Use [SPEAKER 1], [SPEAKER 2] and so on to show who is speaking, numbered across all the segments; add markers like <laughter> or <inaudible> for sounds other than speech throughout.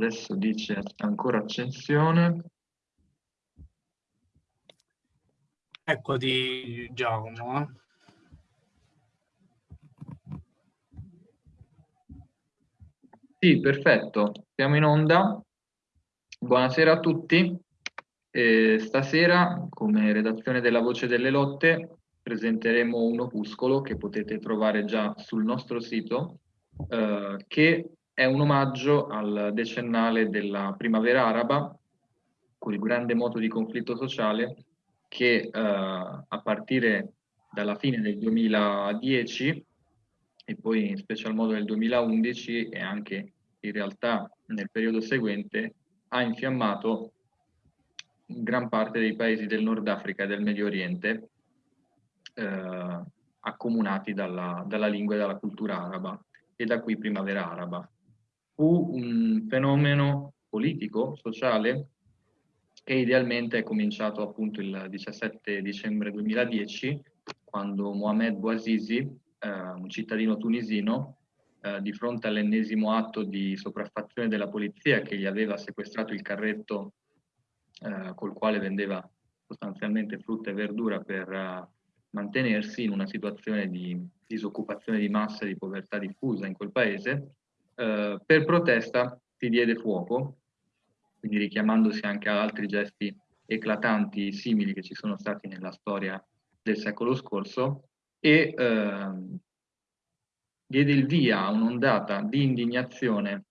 [SPEAKER 1] adesso dice ancora accensione.
[SPEAKER 2] Eccoti Giacomo. Eh.
[SPEAKER 1] Sì, perfetto, siamo in onda. Buonasera a tutti. Eh, stasera, come redazione della Voce delle Lotte, presenteremo un opuscolo che potete trovare già sul nostro sito, eh, che è un omaggio al decennale della primavera araba, quel grande moto di conflitto sociale che eh, a partire dalla fine del 2010 e poi in special modo nel 2011 e anche in realtà nel periodo seguente ha infiammato gran parte dei paesi del Nord Africa e del Medio Oriente eh, accomunati dalla, dalla lingua e dalla cultura araba e da qui primavera araba. Fu un fenomeno politico, sociale, che idealmente è cominciato appunto il 17 dicembre 2010, quando Mohamed Bouazizi, eh, un cittadino tunisino, eh, di fronte all'ennesimo atto di sopraffazione della polizia che gli aveva sequestrato il carretto eh, col quale vendeva sostanzialmente frutta e verdura per uh, mantenersi in una situazione di disoccupazione di massa e di povertà diffusa in quel paese, uh, per protesta si diede fuoco, quindi richiamandosi anche a altri gesti eclatanti simili che ci sono stati nella storia del secolo scorso, e uh, diede il via a un'ondata di indignazione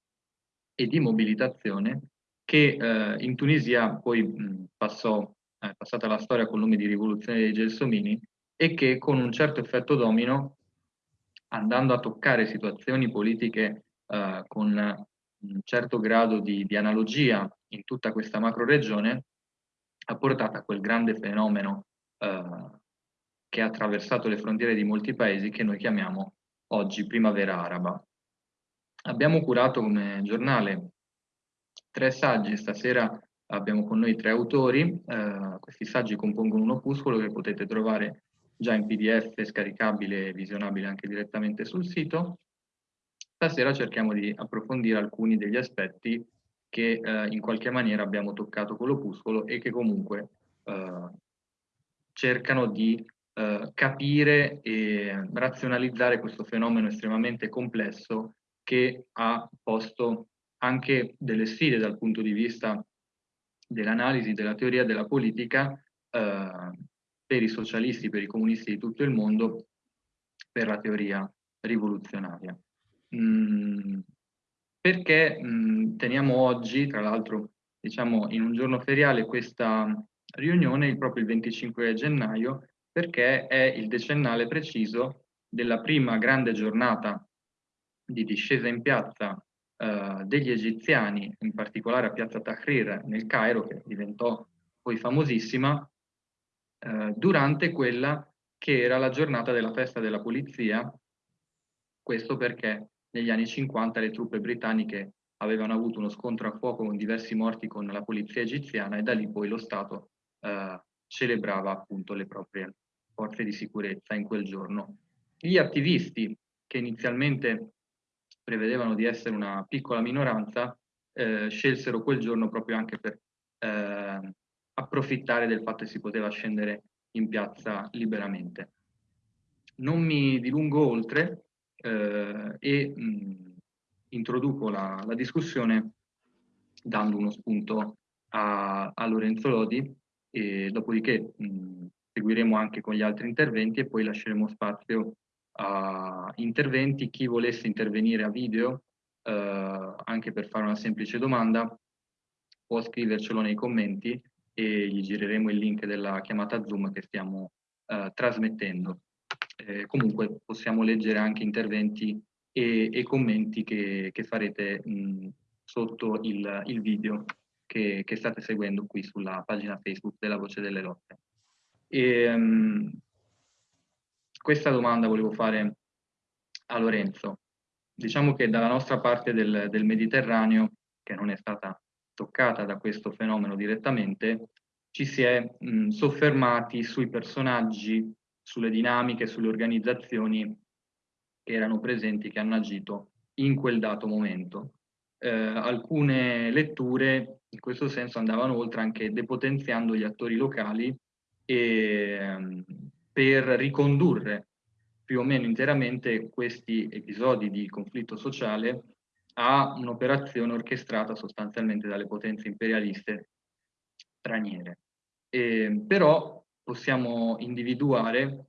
[SPEAKER 1] e di mobilitazione che eh, in Tunisia poi mh, passò, è passata la storia col nome di rivoluzione dei Gelsomini e che con un certo effetto domino, andando a toccare situazioni politiche eh, con un certo grado di, di, analogia in tutta questa macro regione, ha portato a quel grande fenomeno eh, che ha attraversato le frontiere di molti paesi che noi chiamiamo oggi primavera araba. Abbiamo curato come giornale tre saggi, stasera abbiamo con noi tre autori, eh, questi saggi compongono un opuscolo che potete trovare già in pdf scaricabile e visionabile anche direttamente sul sito. Stasera cerchiamo di approfondire alcuni degli aspetti che eh, in qualche maniera abbiamo toccato con l'opuscolo e che comunque eh, cercano di eh, capire e razionalizzare questo fenomeno estremamente complesso che ha posto anche delle sfide dal punto di vista dell'analisi della teoria della politica eh, per i socialisti, per i comunisti di tutto il mondo, per la teoria rivoluzionaria. Mm, perché mh, mm, teniamo oggi, tra l'altro, diciamo in un giorno feriale, questa riunione proprio il 25 gennaio, perché è il decennale preciso della prima grande giornata di discesa in piazza eh, degli egiziani, in particolare a Piazza Tahrir nel Cairo, che diventò poi famosissima, eh, durante quella che era la giornata della festa della polizia, questo perché negli anni 50 le truppe britanniche avevano avuto uno scontro a fuoco con diversi morti con la polizia egiziana e da lì poi lo Stato eh, celebrava appunto le proprie forze di sicurezza in quel giorno. Gli attivisti che inizialmente prevedevano di essere una piccola minoranza, eh, scelsero quel giorno proprio anche per eh, approfittare del fatto che si poteva scendere in piazza liberamente. Non mi dilungo oltre eh, e mh, introduco la, la, discussione dando uno spunto a, a Lorenzo Lodi e dopodiché mh, seguiremo anche con gli altri interventi e poi lasceremo spazio a interventi, chi volesse intervenire a video, eh, anche per fare una semplice domanda, può scrivercelo nei commenti e gli gireremo il link della chiamata Zoom che stiamo eh, trasmettendo. Eh, comunque possiamo leggere anche interventi e, e commenti che, che farete mh, sotto il, il video che, che, state seguendo qui sulla pagina Facebook della Voce delle Lotte. E, um, questa domanda volevo fare a Lorenzo. Diciamo che dalla nostra parte del, del Mediterraneo, che non è stata toccata da questo fenomeno direttamente, ci si è mh, soffermati sui personaggi, sulle dinamiche, sulle organizzazioni che erano presenti, che hanno agito in quel dato momento. eh, alcune letture in questo senso andavano oltre anche depotenziando gli attori locali e, ehm, per ricondurre più o meno interamente questi episodi di conflitto sociale a un'operazione orchestrata sostanzialmente dalle potenze imperialiste straniere. E, però possiamo individuare,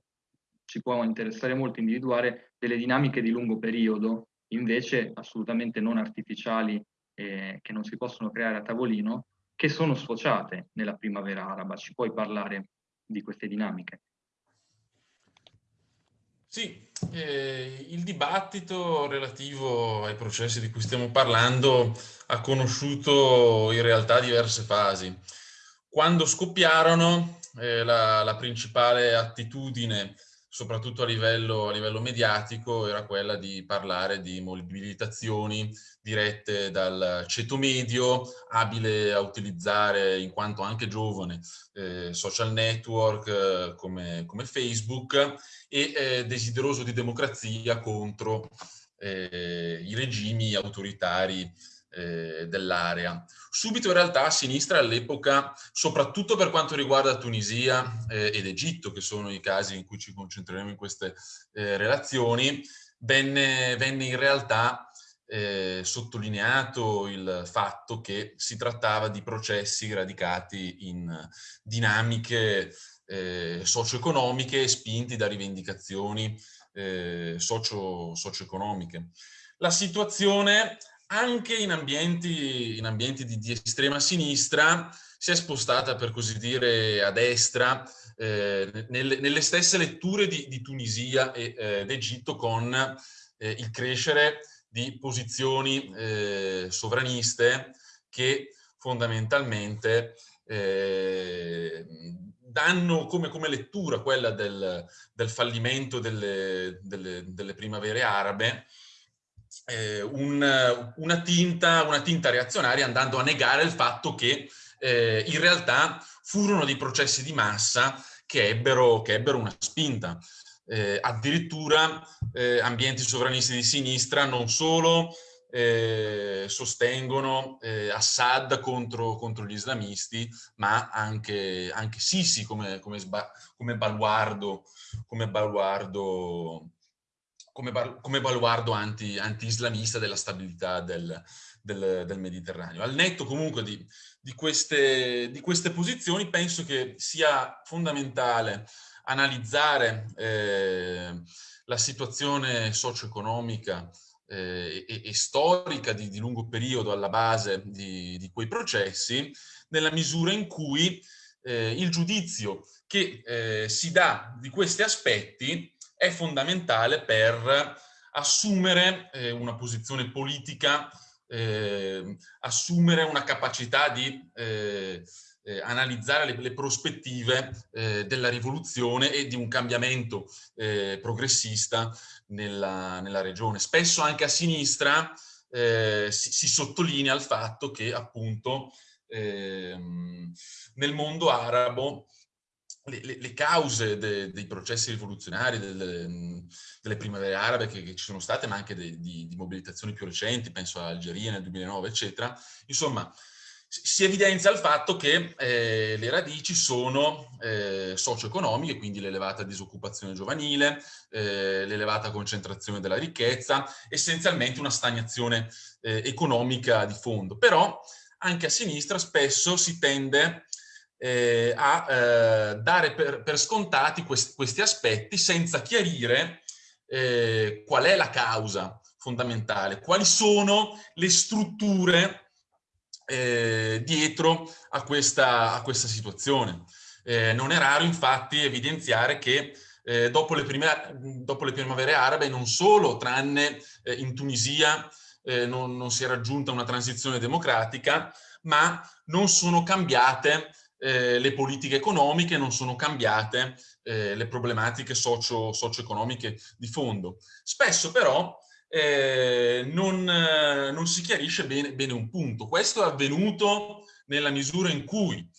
[SPEAKER 1] ci può interessare molto individuare delle dinamiche di lungo periodo, invece assolutamente non artificiali, eh, che non si possono creare a tavolino, che sono sfociate nella primavera araba. Ci puoi parlare di queste dinamiche?
[SPEAKER 2] Sì, eh, il dibattito relativo ai processi di cui stiamo parlando ha conosciuto in realtà diverse fasi. Quando scoppiarono, eh, la, la, principale attitudine, soprattutto a livello, a livello mediatico, era quella di parlare di mobilitazioni dirette dal ceto medio, abile a utilizzare, in quanto anche giovane, eh, social network eh, come, come, Facebook e eh, desideroso di democrazia contro eh, i regimi autoritari eh, dell'area. Subito in realtà a sinistra all'epoca, soprattutto per quanto riguarda Tunisia eh, ed Egitto, che sono i casi in cui ci concentreremo in queste eh, relazioni, venne, venne, in realtà eh, sottolineato il fatto che si trattava di processi radicati in dinamiche eh, socio-economiche spinti da rivendicazioni socio, socio-economiche. La situazione anche in ambienti, in ambienti di, di, estrema sinistra si è spostata per così dire a destra eh, nelle, nelle, stesse letture di, di Tunisia e eh, d'Egitto con eh, il crescere di posizioni eh, sovraniste che fondamentalmente eh, danno come, come, lettura quella del, del fallimento delle, delle, delle, primavere arabe eh, un, una, tinta, una, tinta, reazionaria andando a negare il fatto che eh, in realtà furono dei processi di massa che ebbero, che ebbero una spinta. Eh, addirittura eh, ambienti sovranisti di sinistra non solo eh, sostengono eh, Assad contro, contro, gli islamisti, ma anche, anche Sisi come, come, come baluardo, come baluardo come, come baluardo anti-islamista anti della stabilità del, del, del, Mediterraneo. Al netto comunque di, di, queste, di, queste, posizioni penso che sia fondamentale analizzare eh, la situazione socio-economica eh, e, e, storica di, di, lungo periodo alla base di, di, quei processi, nella misura in cui eh, il giudizio che eh, si dà di questi aspetti è fondamentale per assumere eh, una posizione politica, eh, assumere una capacità di eh, eh analizzare le, le prospettive eh, della rivoluzione e di un cambiamento eh, progressista nella, nella, regione. Spesso anche a sinistra si, si, sottolinea il fatto che appunto ehm, nel mondo arabo le, le, le cause de, dei processi rivoluzionari, delle, delle primavere arabe che, che, ci sono state, ma anche de, di, di, mobilitazioni più recenti, penso a Algeria nel 2009, eccetera. Insomma, si evidenzia il fatto che eh, le radici sono eh, socio-economiche, quindi l'elevata disoccupazione giovanile, eh, l'elevata concentrazione della ricchezza, essenzialmente una stagnazione eh, economica di fondo. Però anche a sinistra spesso si tende eh, a eh, dare per, per scontati quest, questi aspetti senza chiarire eh, qual è la causa fondamentale, quali sono le strutture eh, dietro a questa, a questa situazione. Eh, non è raro infatti evidenziare che eh, dopo, le prime, dopo, le primavere arabe non solo, tranne in Tunisia, non, non si è raggiunta una transizione democratica, ma non sono cambiate eh, le politiche economiche, non sono cambiate eh, le problematiche socio, socio-economiche di fondo. Spesso però eh, non, non, si chiarisce bene, bene, un punto. Questo è avvenuto nella misura in cui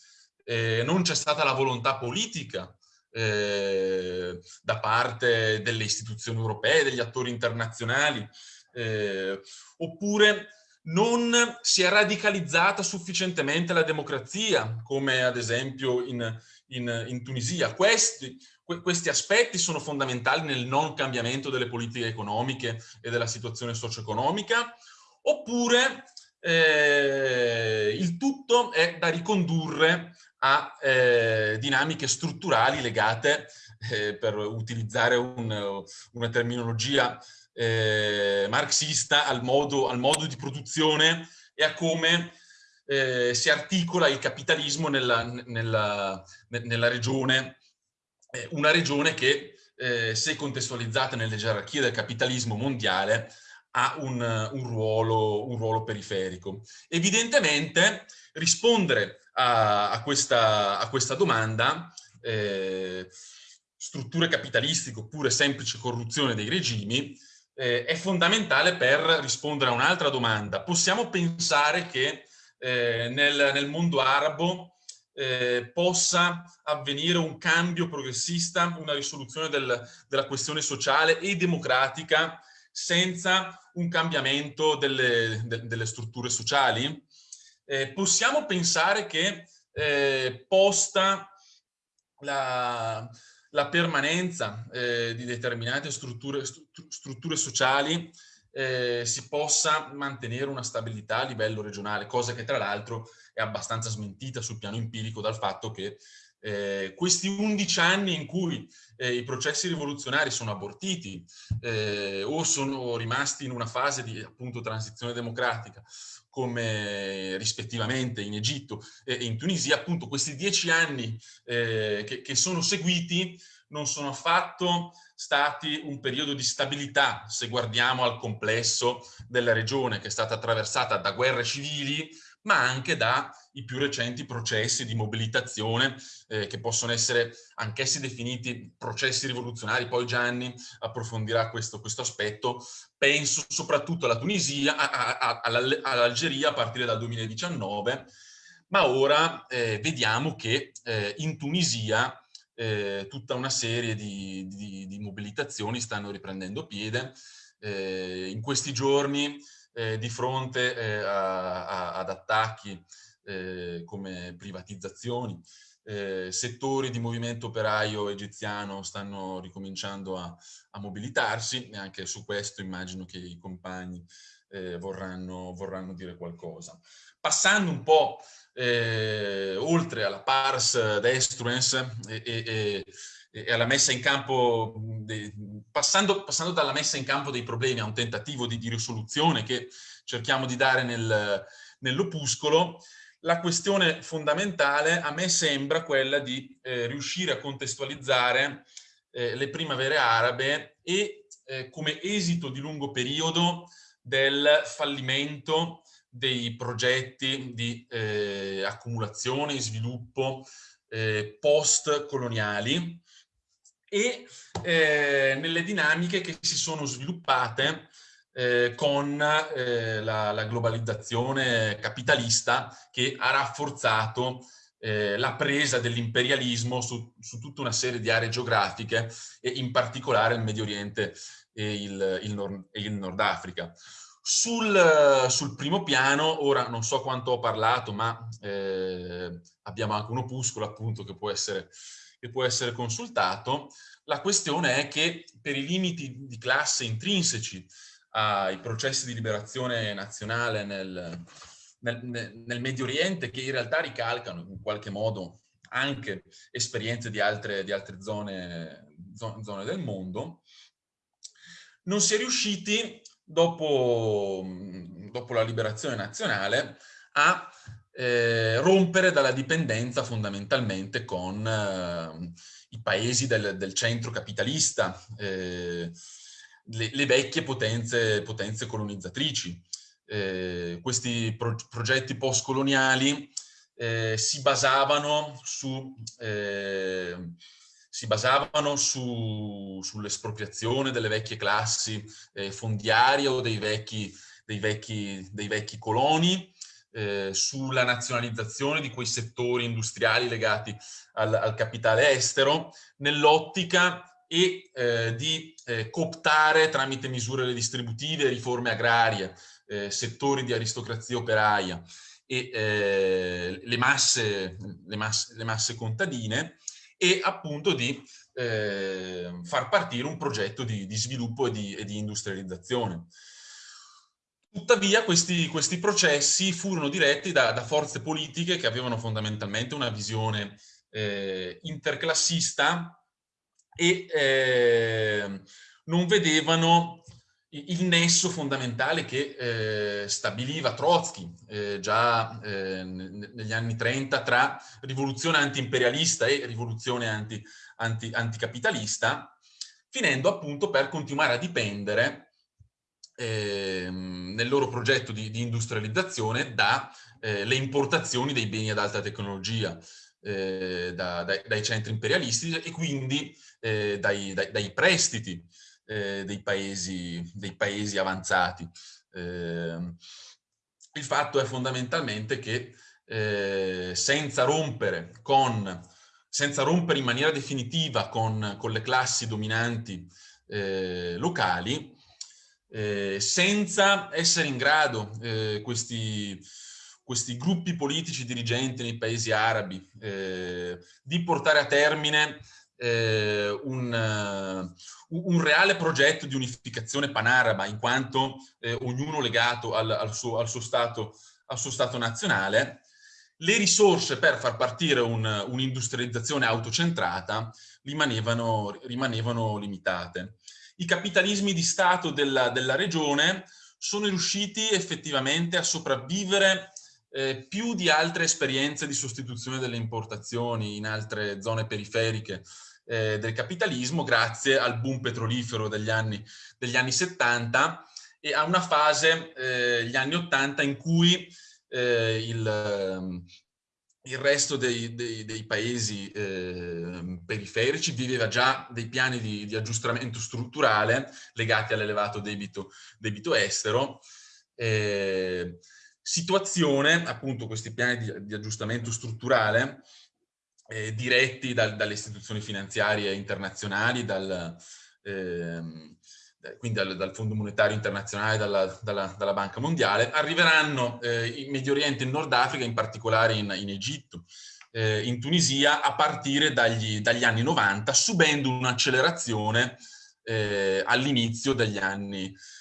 [SPEAKER 2] eh, non c'è stata la volontà politica eh, da parte delle istituzioni europee, degli attori internazionali, eh, oppure non si è radicalizzata sufficientemente la democrazia, come ad esempio in, in, in Tunisia. Questi, questi aspetti sono fondamentali nel non cambiamento delle politiche economiche e della situazione socio-economica, oppure eh, il tutto è da ricondurre a eh, dinamiche strutturali legate, eh, per utilizzare un, una terminologia eh, marxista, al modo, al modo, di produzione e a come eh, si articola il capitalismo nella, nella, nella regione, eh, una regione che eh, se contestualizzata nelle gerarchie del capitalismo mondiale ha un, un, ruolo, un ruolo periferico. Evidentemente rispondere a, a, questa, a questa, domanda, eh, strutture capitalistiche oppure semplice corruzione dei regimi, eh, è fondamentale per rispondere a un'altra domanda. Possiamo pensare che eh, nel, nel, mondo arabo eh, possa avvenire un cambio progressista, una risoluzione del, della questione sociale e democratica senza un cambiamento delle, de, delle strutture sociali? Eh, possiamo pensare che eh, posta la, la permanenza eh, di determinate strutture, strutture sociali eh, si possa mantenere una stabilità a livello regionale, cosa che tra l'altro è abbastanza smentita sul piano empirico dal fatto che eh, questi 11 anni in cui eh, i processi rivoluzionari sono abortiti eh, o sono rimasti in una fase di appunto transizione democratica come rispettivamente in Egitto e in Tunisia, appunto questi dieci anni eh, che, che sono seguiti non sono affatto stati un periodo di stabilità se guardiamo al complesso della regione che è stata attraversata da guerre civili ma anche dai più recenti processi di mobilitazione eh, che possono essere anch'essi definiti processi rivoluzionari. Poi Gianni approfondirà questo, questo aspetto. Penso soprattutto alla Tunisia, all'Algeria a partire dal 2019, ma ora eh, vediamo che eh, in Tunisia eh, tutta una serie di, di, di, mobilitazioni stanno riprendendo piede. Eh, in questi giorni, eh, di fronte eh, a, a, ad attacchi eh, come privatizzazioni, eh, settori di movimento operaio egiziano stanno ricominciando a, a, mobilitarsi e anche su questo immagino che i compagni vorranno, vorranno dire qualcosa. Passando un po' eh, oltre alla pars destruens e, e, e, alla messa in campo, de, passando, passando, dalla messa in campo dei problemi a un tentativo di, di risoluzione che cerchiamo di dare nel, nell'opuscolo, la questione fondamentale a me sembra quella di eh, riuscire a contestualizzare eh, le primavere arabe e eh, come esito di lungo periodo del fallimento dei progetti di eh, accumulazione e sviluppo eh, post-coloniali e eh, nelle dinamiche che si sono sviluppate eh, con eh, la, la, globalizzazione capitalista che ha rafforzato eh, la presa dell'imperialismo su, su, tutta una serie di aree geografiche e in particolare il Medio Oriente e il, il, Nord, il Nord Africa. Sul, sul, primo piano, ora non so quanto ho parlato, ma eh, abbiamo anche un opuscolo appunto che può, essere, che può essere consultato. La questione è che per i limiti di classe intrinseci ai processi di liberazione nazionale nel, nel, nel Medio Oriente, che in realtà ricalcano in qualche modo anche esperienze di altre, di altre zone, zone del mondo, non si è riusciti dopo, dopo la liberazione nazionale, a eh, rompere dalla dipendenza fondamentalmente con eh, i paesi del, del centro capitalista, eh, le, le, vecchie potenze, potenze colonizzatrici. Eh, questi pro progetti post-coloniali eh, si basavano su eh, si basavano su, sull'espropriazione delle vecchie classi eh, fondiarie o dei vecchi, dei vecchi, dei vecchi coloni, eh, sulla nazionalizzazione di quei settori industriali legati al, al capitale estero, nell'ottica e eh, di eh, cooptare tramite misure redistributive, riforme agrarie, eh, settori di aristocrazia operaia e eh, le masse, le, masse, le, masse, contadine e appunto di eh, far partire un progetto di, di sviluppo e di, e di, industrializzazione. Tuttavia questi, questi processi furono diretti da, da, forze politiche che avevano fondamentalmente una visione eh, interclassista e eh, non vedevano il nesso fondamentale che eh, stabiliva Trotsky eh, già eh, negli anni 30 tra rivoluzione anti-imperialista e rivoluzione anti, anti, anticapitalista, finendo appunto per continuare a dipendere ehm, nel loro progetto di, di industrializzazione dalle eh, importazioni dei beni ad alta tecnologia eh, da, dai, dai, centri imperialistici e quindi eh, dai, dai, dai prestiti eh, dei, paesi, dei, paesi, avanzati. Eh, il fatto è fondamentalmente che eh, senza rompere con senza rompere in maniera definitiva con, con le classi dominanti eh, locali, eh, senza essere in grado questi, questi gruppi politici dirigenti nei paesi arabi eh, di portare a termine eh, un, uh, un, reale progetto di unificazione panaraba, in quanto eh, ognuno legato al, al, suo, al, suo stato, al, suo, stato, nazionale, le risorse per far partire un'industrializzazione un autocentrata rimanevano, rimanevano, limitate. I capitalismi di Stato della, della regione sono riusciti effettivamente a sopravvivere eh, più di altre esperienze di sostituzione delle importazioni in altre zone periferiche eh, del capitalismo grazie al boom petrolifero degli anni, degli anni 70 e a una fase, eh, gli anni 80, in cui eh, il, ehm, il, resto dei, dei, dei paesi eh, periferici viveva già dei piani di, di aggiustamento strutturale legati all'elevato debito, debito, estero. Eh, situazione, appunto questi piani di, di aggiustamento strutturale, eh, diretti dal, dalle istituzioni finanziarie internazionali, dal, ehm, quindi dal, dal, Fondo Monetario Internazionale, dalla, dalla, dalla Banca Mondiale, arriveranno eh, in Medio Oriente e in Nord Africa, in particolare in, in Egitto, eh, in Tunisia, a partire dagli, dagli anni 90, subendo un'accelerazione eh, all'inizio degli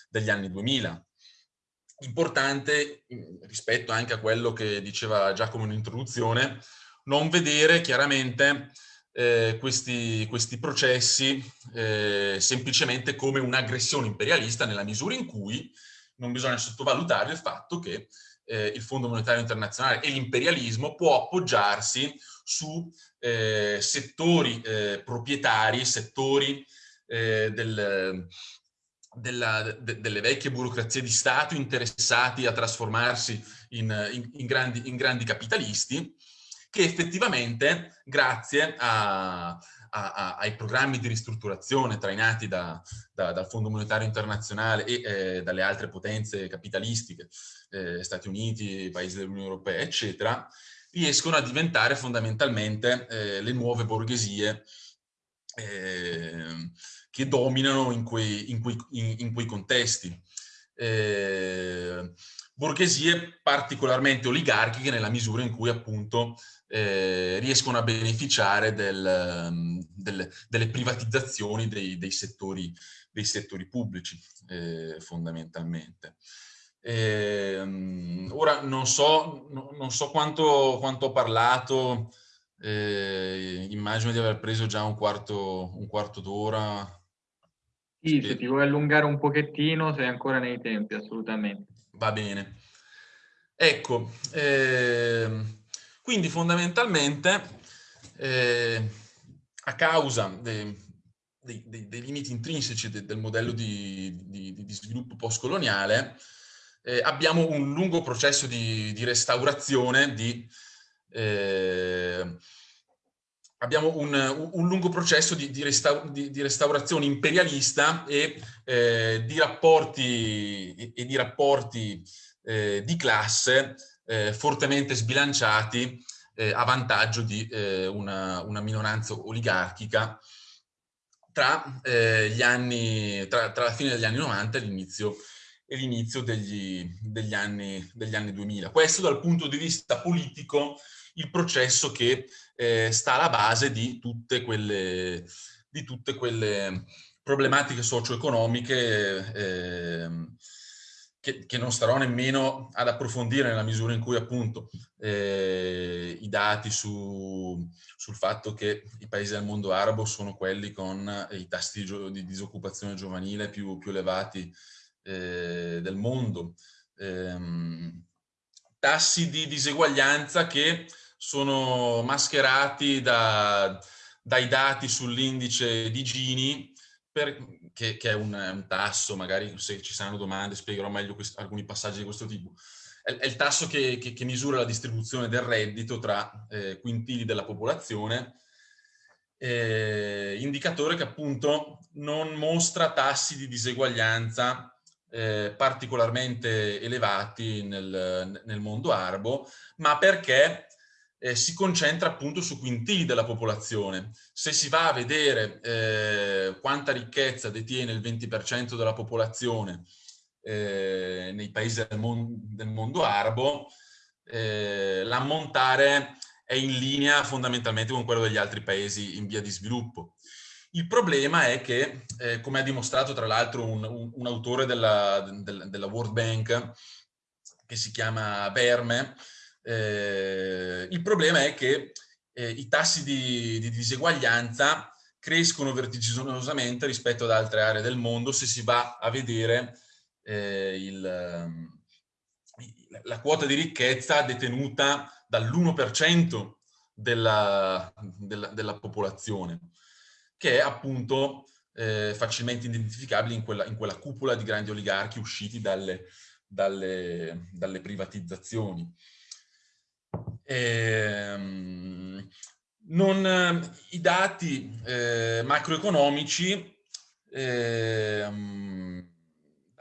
[SPEAKER 2] degli anni 2000 importante rispetto anche a quello che diceva Giacomo in introduzione, non vedere chiaramente eh, questi, questi, processi eh, semplicemente come un'aggressione imperialista nella misura in cui non bisogna sottovalutare il fatto che eh, il Fondo Monetario Internazionale e l'imperialismo può appoggiarsi su eh, settori eh, proprietari, settori eh, del, della, de, delle vecchie burocrazie di Stato interessati a trasformarsi in, in, in, grandi, in grandi capitalisti che effettivamente, grazie a, a, a, ai programmi di ristrutturazione trainati da, da, dal Fondo Monetario Internazionale e eh, dalle altre potenze capitalistiche, eh, Stati Uniti, Paesi dell'Unione Europea, eccetera, riescono a diventare fondamentalmente eh, le nuove borghesie eh, che dominano in quei, in quei, in, in quei contesti. Eh, borghesie particolarmente oligarchiche nella misura in cui appunto eh, riescono a beneficiare del, mm, del, delle privatizzazioni dei, dei, settori, dei settori, pubblici eh, fondamentalmente. Eh, ora non so, non so quanto, quanto, ho parlato, eh, immagino di aver preso già un quarto, un quarto d'ora.
[SPEAKER 1] Sì, se ti vuoi allungare un pochettino sei ancora nei tempi, assolutamente.
[SPEAKER 2] Va bene. Ecco, eh, quindi fondamentalmente eh, a causa dei, dei, dei, dei limiti intrinseci de, del modello di, di, di sviluppo postcoloniale eh, abbiamo un lungo processo di, di restaurazione di eh, abbiamo un, un, lungo processo di, di, resta, di, di restaurazione imperialista e eh, di rapporti, e, e di, rapporti eh, di classe eh, fortemente sbilanciati eh, a vantaggio di eh, una, una, minoranza oligarchica tra, eh, anni, tra, tra la fine degli anni 90 e l'inizio e l'inizio degli, degli, anni, degli anni 2000. Questo dal punto di vista politico il processo che eh, sta alla base di tutte quelle, di tutte quelle problematiche socio-economiche eh, che, che, non starò nemmeno ad approfondire nella misura in cui appunto eh, i dati su, sul fatto che i paesi del mondo arabo sono quelli con i tassi di, di disoccupazione giovanile più, più elevati eh, del mondo, ehm, tassi di diseguaglianza che sono mascherati da, dai dati sull'indice di Gini, per, che, che, è un, un, tasso, magari se ci saranno domande spiegherò meglio quest, alcuni passaggi di questo tipo, è, è il tasso che, che, che, misura la distribuzione del reddito tra eh, quintili della popolazione, eh, indicatore che appunto non mostra tassi di diseguaglianza eh, particolarmente elevati nel, nel, mondo arabo, ma perché eh, si concentra appunto su quintili della popolazione. Se si va a vedere eh, quanta ricchezza detiene il 20% della popolazione eh, nei paesi del, mon del mondo arabo, eh, l'ammontare è in linea fondamentalmente con quello degli altri paesi in via di sviluppo. Il problema è che, eh, come ha dimostrato tra l'altro un, un, un, autore della, del, della, World Bank, che si chiama Verme, eh, il problema è che eh, i tassi di, di, diseguaglianza crescono vertiginosamente rispetto ad altre aree del mondo se si va a vedere eh, il, la quota di ricchezza detenuta dall'1% della, della, della popolazione che è appunto eh, facilmente identificabile in quella, in quella, cupola di grandi oligarchi usciti dalle, dalle, dalle privatizzazioni. Ehm, non, I dati eh, macroeconomici eh,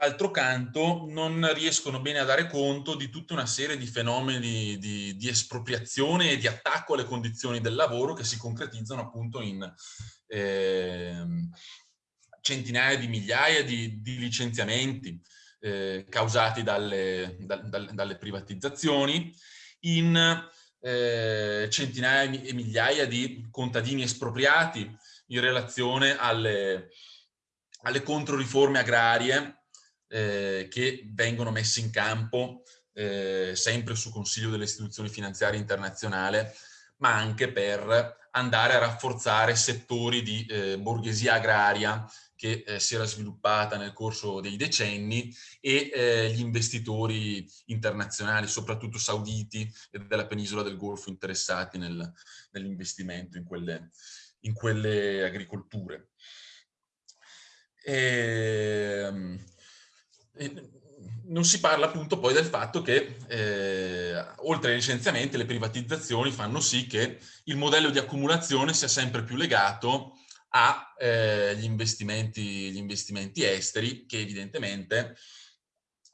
[SPEAKER 2] D'altro canto non riescono bene a dare conto di tutta una serie di fenomeni di, di, espropriazione e di attacco alle condizioni del lavoro che si concretizzano appunto in eh, centinaia di migliaia di, di licenziamenti eh, causati dalle, da, dalle, privatizzazioni, in eh, centinaia e migliaia di contadini espropriati in relazione alle, alle controriforme agrarie eh, che vengono messi in campo eh, sempre su consiglio delle istituzioni finanziarie internazionali, ma anche per andare a rafforzare settori di eh, borghesia agraria che eh, si era sviluppata nel corso dei decenni e eh, gli investitori internazionali, soprattutto sauditi e della penisola del Golfo interessati nel, nell'investimento in quelle, in quelle agricolture. E, ehm, non si parla appunto poi del fatto che eh, oltre ai licenziamenti le privatizzazioni fanno sì che il modello di accumulazione sia sempre più legato agli eh, investimenti, investimenti, esteri che evidentemente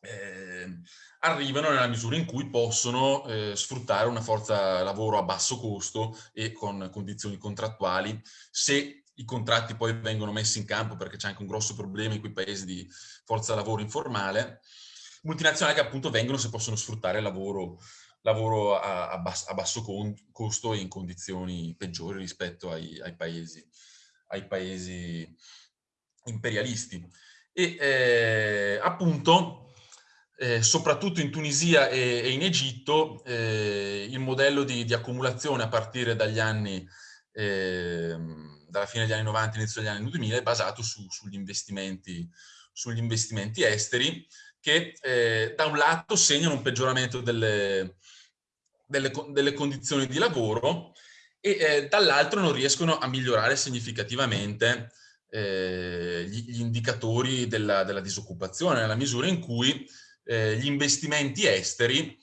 [SPEAKER 2] eh, arrivano nella misura in cui possono eh, sfruttare una forza lavoro a basso costo e con condizioni contrattuali se i contratti poi vengono messi in campo perché c'è anche un grosso problema in quei paesi di forza lavoro informale, multinazionali che appunto vengono se possono sfruttare lavoro, lavoro a, a, basso, a, basso costo e in condizioni peggiori rispetto ai, ai, paesi, ai paesi, imperialisti. E eh, appunto, eh, soprattutto in Tunisia e, e in Egitto, eh, il modello di, di, accumulazione a partire dagli anni ehm, dalla fine degli anni 90 inizio degli anni 2000 è basato su, sugli, investimenti, sugli, investimenti, esteri che eh, da un lato segnano un peggioramento delle, delle, delle condizioni di lavoro e eh, dall'altro non riescono a migliorare significativamente eh, gli, gli, indicatori della, della, disoccupazione nella misura in cui eh, gli investimenti esteri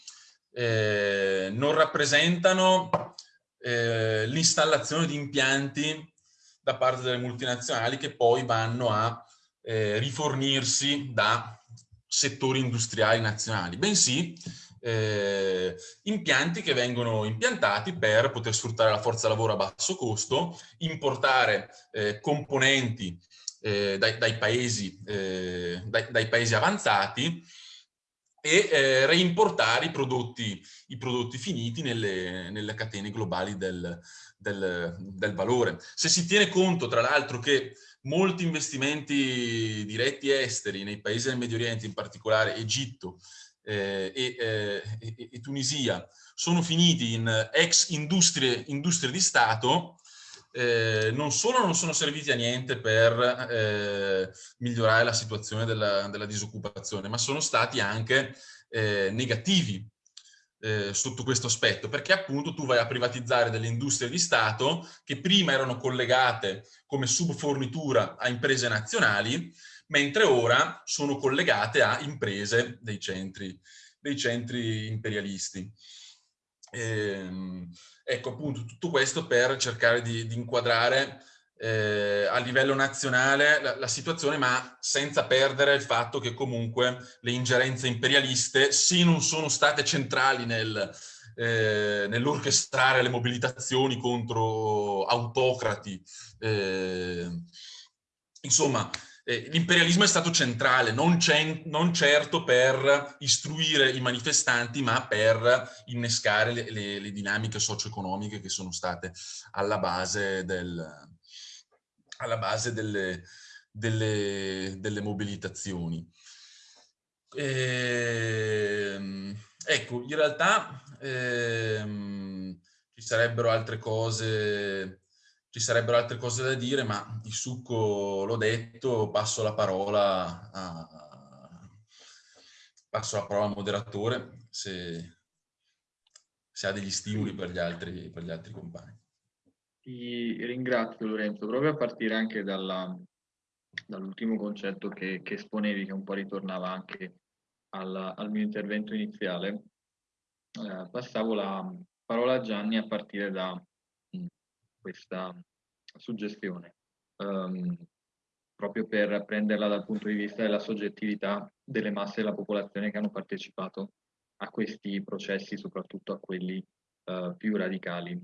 [SPEAKER 2] eh, non rappresentano eh, l'installazione di impianti da parte delle multinazionali che poi vanno a eh, rifornirsi da settori industriali nazionali, bensì eh, impianti che vengono impiantati per poter sfruttare la forza lavoro a basso costo, importare eh, componenti eh, dai, dai, paesi, eh, dai, dai, paesi, avanzati e eh, reimportare i prodotti, i prodotti finiti nelle, nelle, catene globali del, del, del valore. Se si tiene conto, tra l'altro, che molti investimenti diretti esteri nei paesi del Medio Oriente, in particolare Egitto, eh, e, eh, e, Tunisia sono finiti in ex industrie, industrie di Stato, eh, non solo non sono serviti a niente per eh, migliorare la situazione della, della, disoccupazione, ma sono stati anche eh, negativi eh, sotto questo aspetto, perché appunto tu vai a privatizzare delle industrie di Stato che prima erano collegate come subfornitura a imprese nazionali, mentre ora sono collegate a imprese dei centri, dei centri imperialisti. Ehm, ecco appunto tutto questo per cercare di, di inquadrare eh, a livello nazionale la, la, situazione, ma senza perdere il fatto che comunque le ingerenze imperialiste sì non sono state centrali nel, eh, nell'orchestrare le mobilitazioni contro autocrati. Eh, insomma, eh, l'imperialismo è stato centrale, non, non, certo per istruire i manifestanti, ma per innescare le, le, le dinamiche socio-economiche che sono state alla base, del, alla base delle, delle, delle mobilitazioni. Ehm, ecco, in realtà ehm, ci sarebbero altre cose ci sarebbero altre cose da dire, ma il succo l'ho detto, passo la parola a, passo la parola al moderatore se, se ha degli stimoli per gli altri, per gli altri compagni.
[SPEAKER 1] Ti ringrazio Lorenzo, proprio a partire anche dall'ultimo concetto che, che, esponevi, che un po' ritornava anche al, al mio intervento iniziale, eh, passavo la parola a Gianni a partire da questa suggestione, um, proprio per prenderla dal punto di vista della soggettività delle masse della popolazione che hanno partecipato a questi processi, soprattutto a quelli uh, più radicali.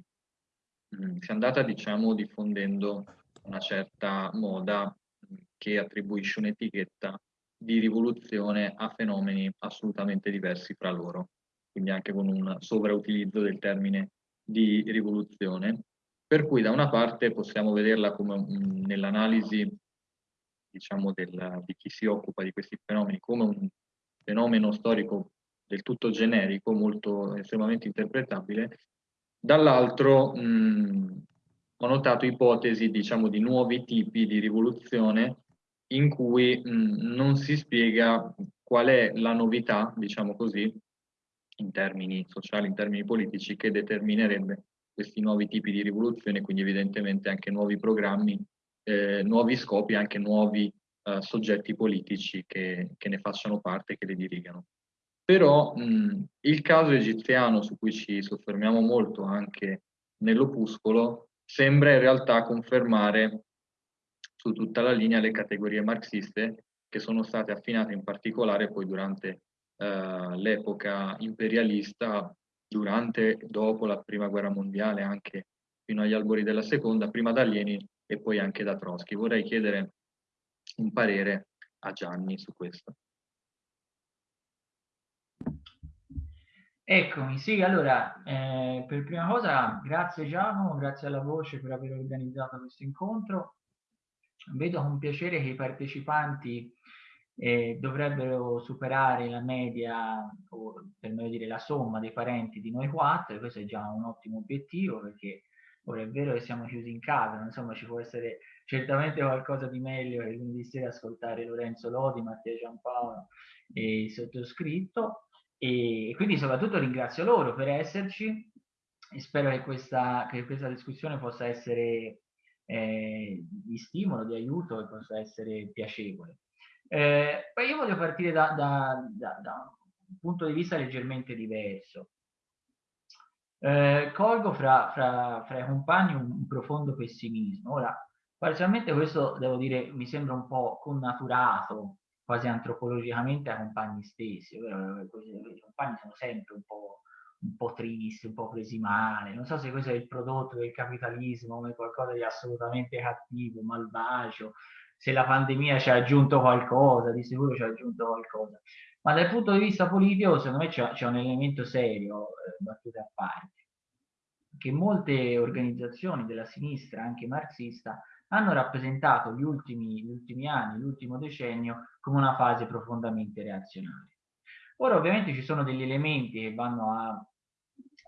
[SPEAKER 1] Mm, si è andata, diciamo, diffondendo una certa moda mm, che attribuisce un'etichetta di rivoluzione a fenomeni assolutamente diversi fra loro, quindi anche con un sovrautilizzo del termine di rivoluzione, per cui da una parte possiamo vederla come nell'analisi diciamo di chi si occupa di questi fenomeni come un fenomeno storico del tutto generico, molto estremamente interpretabile, dall'altro ho notato ipotesi diciamo di nuovi tipi di rivoluzione in cui mh, non si spiega qual è la novità, diciamo così, in termini sociali, in termini politici, che determinerebbe questi nuovi tipi di rivoluzione, quindi evidentemente anche nuovi programmi, eh, nuovi scopi, anche nuovi eh, soggetti politici che, che, ne facciano parte, che le dirigano. Però mh, il caso egiziano, su cui ci soffermiamo molto anche nell'opuscolo, sembra in realtà confermare su tutta la linea le categorie marxiste che sono state affinate in particolare poi durante eh, l'epoca imperialista durante e dopo la prima guerra mondiale, anche fino agli albori della seconda, prima da Lenin e poi anche da Trotsky. Vorrei chiedere un parere a Gianni su questo.
[SPEAKER 3] Eccomi, sì, allora, eh, per prima cosa, grazie Giacomo, grazie alla Voce per aver organizzato questo incontro. Vedo con piacere che i partecipanti eh, dovrebbero superare la media, o per meglio dire la somma dei parenti di noi quattro, e questo è già un ottimo obiettivo perché ora è vero che siamo chiusi in casa, ma insomma ci può essere certamente qualcosa di meglio che lunedì sera ascoltare Lorenzo Lodi, Mattia Giampaolo e il sottoscritto. E quindi soprattutto ringrazio loro per esserci e spero che questa, che questa discussione possa essere eh, di stimolo, di aiuto e possa essere piacevole. Eh, poi io voglio partire da, da, da, da, un punto di vista leggermente diverso. Eh, colgo fra, fra, fra, i compagni un, un, profondo pessimismo. Ora, parzialmente questo, devo dire, mi sembra un po' connaturato quasi antropologicamente ai compagni stessi. I compagni sono sempre un po', un po' tristi, un po' presi male. Non so se questo è il prodotto del capitalismo come qualcosa di assolutamente cattivo, malvagio, se la pandemia ci ha aggiunto qualcosa, di sicuro ci ha aggiunto qualcosa. Ma dal punto di vista politico, secondo me c'è un elemento serio, eh, battute a parte, che molte organizzazioni della sinistra, anche marxista, hanno rappresentato gli ultimi, gli ultimi anni, l'ultimo decennio, come una fase profondamente reazionaria. Ora ovviamente ci sono degli elementi che vanno a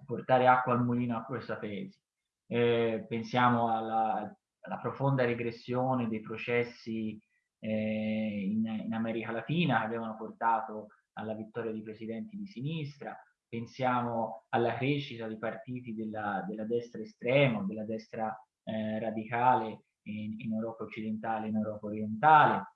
[SPEAKER 3] portare acqua al mulino a questa tesi. Eh, pensiamo alla, alla, profonda regressione dei processi eh, in, in, America Latina che avevano portato alla vittoria di presidenti di sinistra, pensiamo alla crescita di partiti della, della destra estrema, della destra eh, radicale in, in, Europa occidentale e in Europa orientale.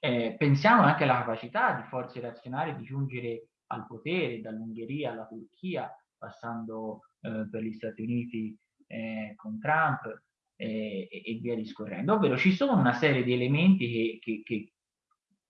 [SPEAKER 3] Eh, pensiamo anche alla capacità di forze razionali di giungere al potere dall'Ungheria alla Turchia, passando eh, per gli Stati Uniti eh, con Trump e, e, via discorrendo. Ovvero ci sono una serie di elementi che, che, che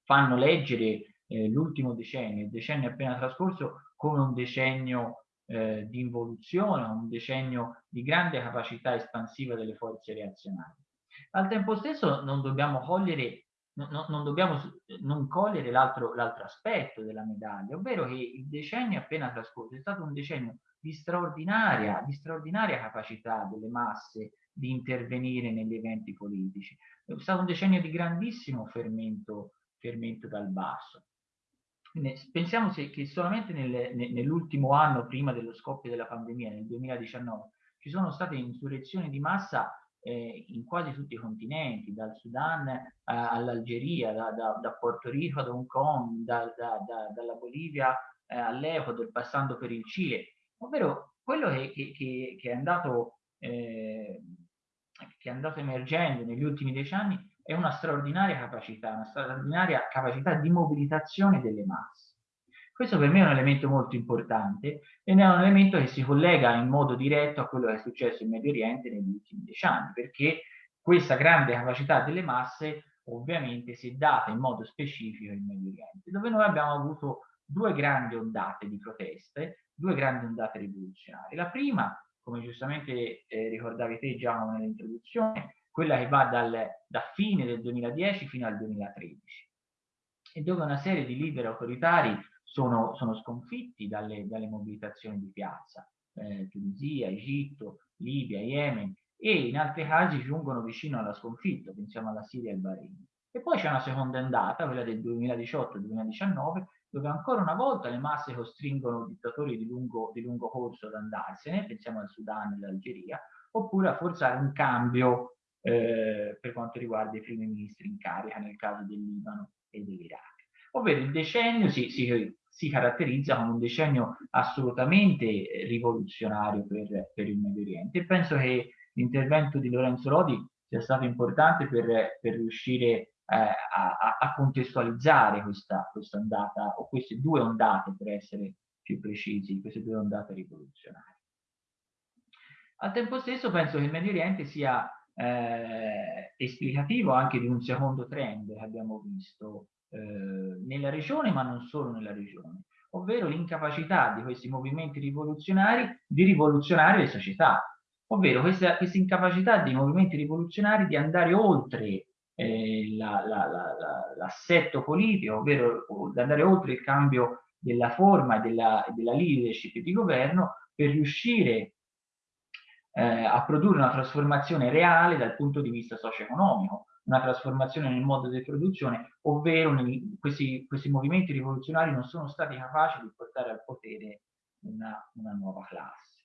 [SPEAKER 3] fanno leggere eh, l'ultimo decennio, il decennio appena trascorso, come un decennio eh, di involuzione, un decennio di grande capacità espansiva delle forze reazionarie. Al tempo stesso non dobbiamo cogliere, no, non, dobbiamo non cogliere l'altro aspetto della medaglia, ovvero che il decennio appena trascorso è stato un decennio di straordinaria, di straordinaria capacità delle masse di intervenire negli eventi politici. È stato un decennio di grandissimo fermento, fermento dal basso pensiamo che solamente nel, nell'ultimo anno prima dello scoppio della pandemia, nel 2019, ci sono state insurrezioni di massa eh, in quasi tutti i continenti, dal Sudan eh, all'Algeria, da, da, da, Porto Rico ad Hong Kong, da, dalla Bolivia eh, all'Ecuador, passando per il Cile, ovvero quello che, che, che, è andato, eh, che è andato emergendo negli ultimi dieci anni è una straordinaria capacità, una straordinaria capacità di mobilitazione delle masse. Questo per me è un elemento molto importante ed è un elemento che si collega in modo diretto a quello che è successo in Medio Oriente negli ultimi dieci anni, perché questa grande capacità delle masse ovviamente si è data in modo specifico in Medio Oriente, dove noi abbiamo avuto due grandi ondate di proteste, due grandi ondate rivoluzionarie. La prima, come giustamente eh, ricordavi te Giacomo nell'introduzione, quella che va dal, da fine del 2010 fino al 2013 e dove una serie di leader autoritari sono, sono sconfitti dalle, dalle, mobilitazioni di piazza, eh, Tunisia, Egitto, Libia, Yemen e in altri casi giungono vicino alla sconfitta, pensiamo alla Siria e al Bahrain. E poi c'è una seconda ondata, quella del 2018-2019, dove ancora una volta le masse costringono dittatori di lungo, di lungo corso ad andarsene, pensiamo al Sudan e all'Algeria, oppure a forzare un cambio eh, per quanto riguarda i primi ministri in carica nel caso del Libano e dell'Iraq. Ovvero il decennio si, si, si, caratterizza come un decennio assolutamente rivoluzionario per, per il Medio Oriente e penso che l'intervento di Lorenzo Lodi sia stato importante per, per riuscire eh, a, a, contestualizzare questa, questa ondata o queste due ondate per essere più precisi, queste due ondate rivoluzionarie. Al tempo stesso penso che il Medio Oriente sia eh, esplicativo anche di un secondo trend che abbiamo visto eh, nella regione, ma non solo nella regione, ovvero l'incapacità di questi movimenti rivoluzionari di rivoluzionare le società, ovvero questa, questa incapacità dei movimenti rivoluzionari di andare oltre eh, l'assetto la, la, politico, ovvero di andare oltre il cambio della forma e della, della leadership di governo per riuscire eh, a produrre una trasformazione reale dal punto di vista socio-economico, una trasformazione nel modo di produzione, ovvero nel, questi, questi, movimenti rivoluzionari non sono stati capaci di portare al potere una, una nuova classe.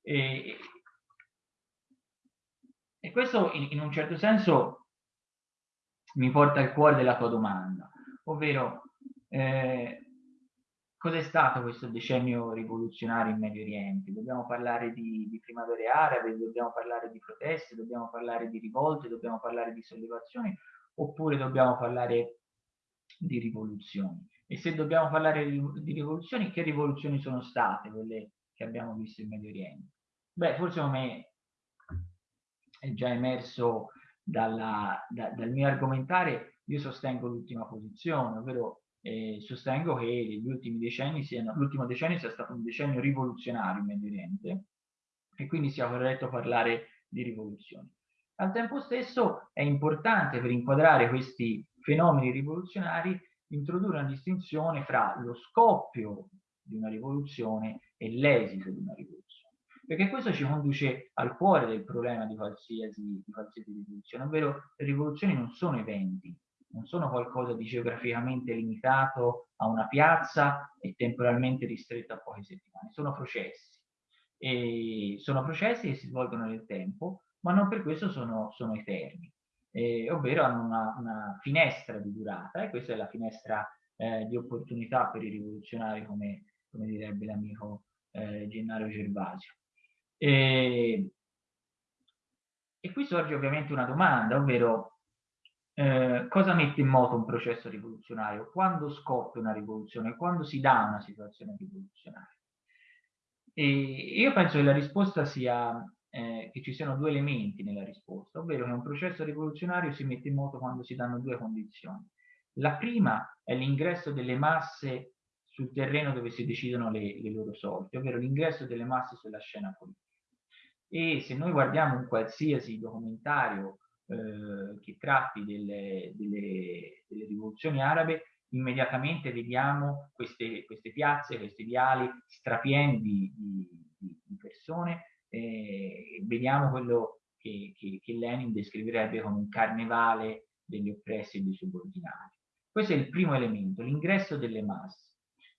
[SPEAKER 3] E, e questo in, in, un certo senso mi porta al cuore della tua domanda, ovvero eh, Cos'è stato questo decennio rivoluzionario in Medio Oriente? Dobbiamo parlare di, di, primavere arabe, dobbiamo parlare di proteste, dobbiamo parlare di rivolte, dobbiamo parlare di sollevazioni, oppure dobbiamo parlare di rivoluzioni? E se dobbiamo parlare di, rivoluzioni, che rivoluzioni sono state quelle che abbiamo visto in Medio Oriente? Beh, forse come è già emerso dalla, da, dal mio argomentare, io sostengo l'ultima posizione, ovvero eh, sostengo che gli ultimi decenni siano, l'ultimo decennio sia stato un decennio rivoluzionario in Medio Oriente e quindi sia corretto parlare di rivoluzione. Al tempo stesso è importante per inquadrare questi fenomeni rivoluzionari introdurre una distinzione fra lo scoppio di una rivoluzione e l'esito di una rivoluzione. Perché questo ci conduce al cuore del problema di qualsiasi, di qualsiasi rivoluzione, ovvero le rivoluzioni non sono eventi, non sono qualcosa di geograficamente limitato a una piazza e temporalmente ristretto a poche settimane, sono processi. E sono processi che si svolgono nel tempo, ma non per questo sono, sono eterni, eh, ovvero hanno una, una, finestra di durata e questa è la finestra eh, di opportunità per i rivoluzionari, come, come direbbe l'amico eh, Gennaro Gervasio. E, e qui sorge ovviamente una domanda, ovvero eh, cosa mette in moto un processo rivoluzionario? Quando scoppia una rivoluzione? Quando si dà una situazione rivoluzionaria? E io penso che la risposta sia eh, che ci siano due elementi nella risposta, ovvero che un processo rivoluzionario si mette in moto quando si danno due condizioni. La prima è l'ingresso delle masse sul terreno dove si decidono le, le loro sorti, ovvero l'ingresso delle masse sulla scena politica. E se noi guardiamo un qualsiasi documentario eh, che tratti delle, delle, delle, rivoluzioni arabe, immediatamente vediamo queste, queste piazze, questi viali strapieni di, di, di persone, eh, vediamo quello che, che, che, Lenin descriverebbe come un carnevale degli oppressi e dei subordinati. Questo è il primo elemento, l'ingresso delle masse.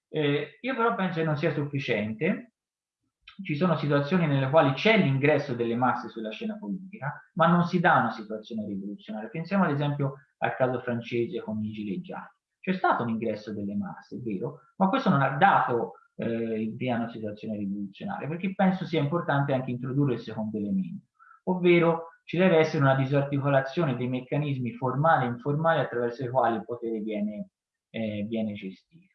[SPEAKER 3] Eh, io però penso che non sia sufficiente, ci sono situazioni nelle quali c'è l'ingresso delle masse sulla scena politica, ma non si dà una situazione rivoluzionaria. Pensiamo ad esempio al caso francese con i gilet gialli. C'è stato un ingresso delle masse, è vero, ma questo non ha dato eh, via a una situazione rivoluzionaria, perché penso sia importante anche introdurre il secondo elemento, ovvero ci deve essere una disarticolazione dei meccanismi formali e informali attraverso i quali il potere viene, eh, viene gestito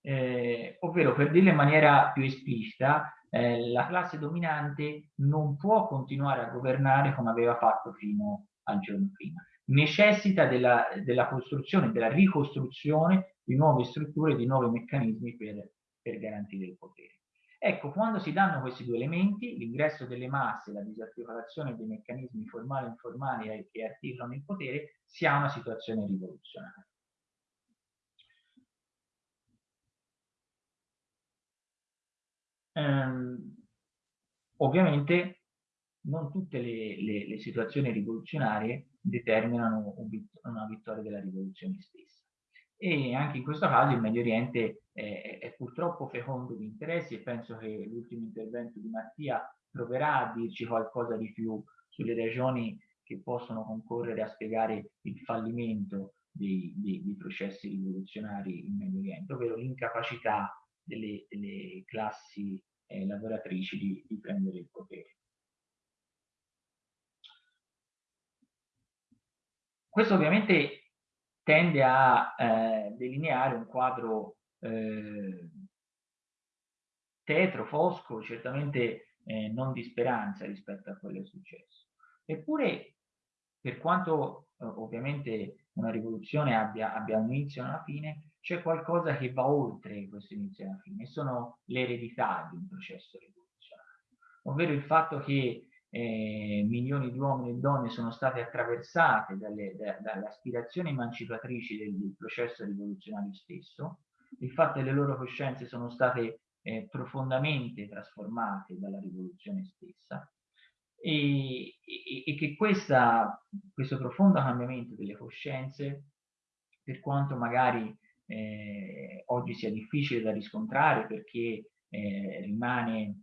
[SPEAKER 3] eh, ovvero per dirlo in maniera più esplicita, eh, la classe dominante non può continuare a governare come aveva fatto fino al giorno prima. Necessita della, della costruzione, della ricostruzione di nuove strutture, di nuovi meccanismi per, per garantire il potere. Ecco, quando si danno questi due elementi, l'ingresso delle masse, la disarticolazione dei meccanismi formali e informali che articolano il potere, si ha una situazione rivoluzionaria. Ehm, ovviamente non tutte le, le, le, situazioni rivoluzionarie determinano una vittoria della rivoluzione stessa. E anche in questo caso il Medio Oriente è, è purtroppo fecondo di interessi e penso che l'ultimo intervento di Mattia proverà a dirci qualcosa di più sulle ragioni che possono concorrere a spiegare il fallimento dei, dei, dei processi rivoluzionari in Medio Oriente, ovvero l'incapacità delle, delle classi eh, lavoratrici di, di prendere il potere. Questo ovviamente tende a eh, delineare un quadro eh, tetro, fosco, certamente eh, non di speranza rispetto a quello che è successo. Eppure, per quanto eh, ovviamente una rivoluzione abbia, abbia un inizio e una fine, c'è qualcosa che va oltre questo inizio e la fine, sono le eredità di un processo rivoluzionario, ovvero il fatto che eh, milioni di uomini e donne sono state attraversate dalle, da, dalle aspirazioni emancipatrici del, del, processo rivoluzionario stesso, il fatto che le loro coscienze sono state eh, profondamente trasformate dalla rivoluzione stessa e, e, e che questa, questo profondo cambiamento delle coscienze, per quanto magari eh, oggi sia difficile da riscontrare perché eh, rimane,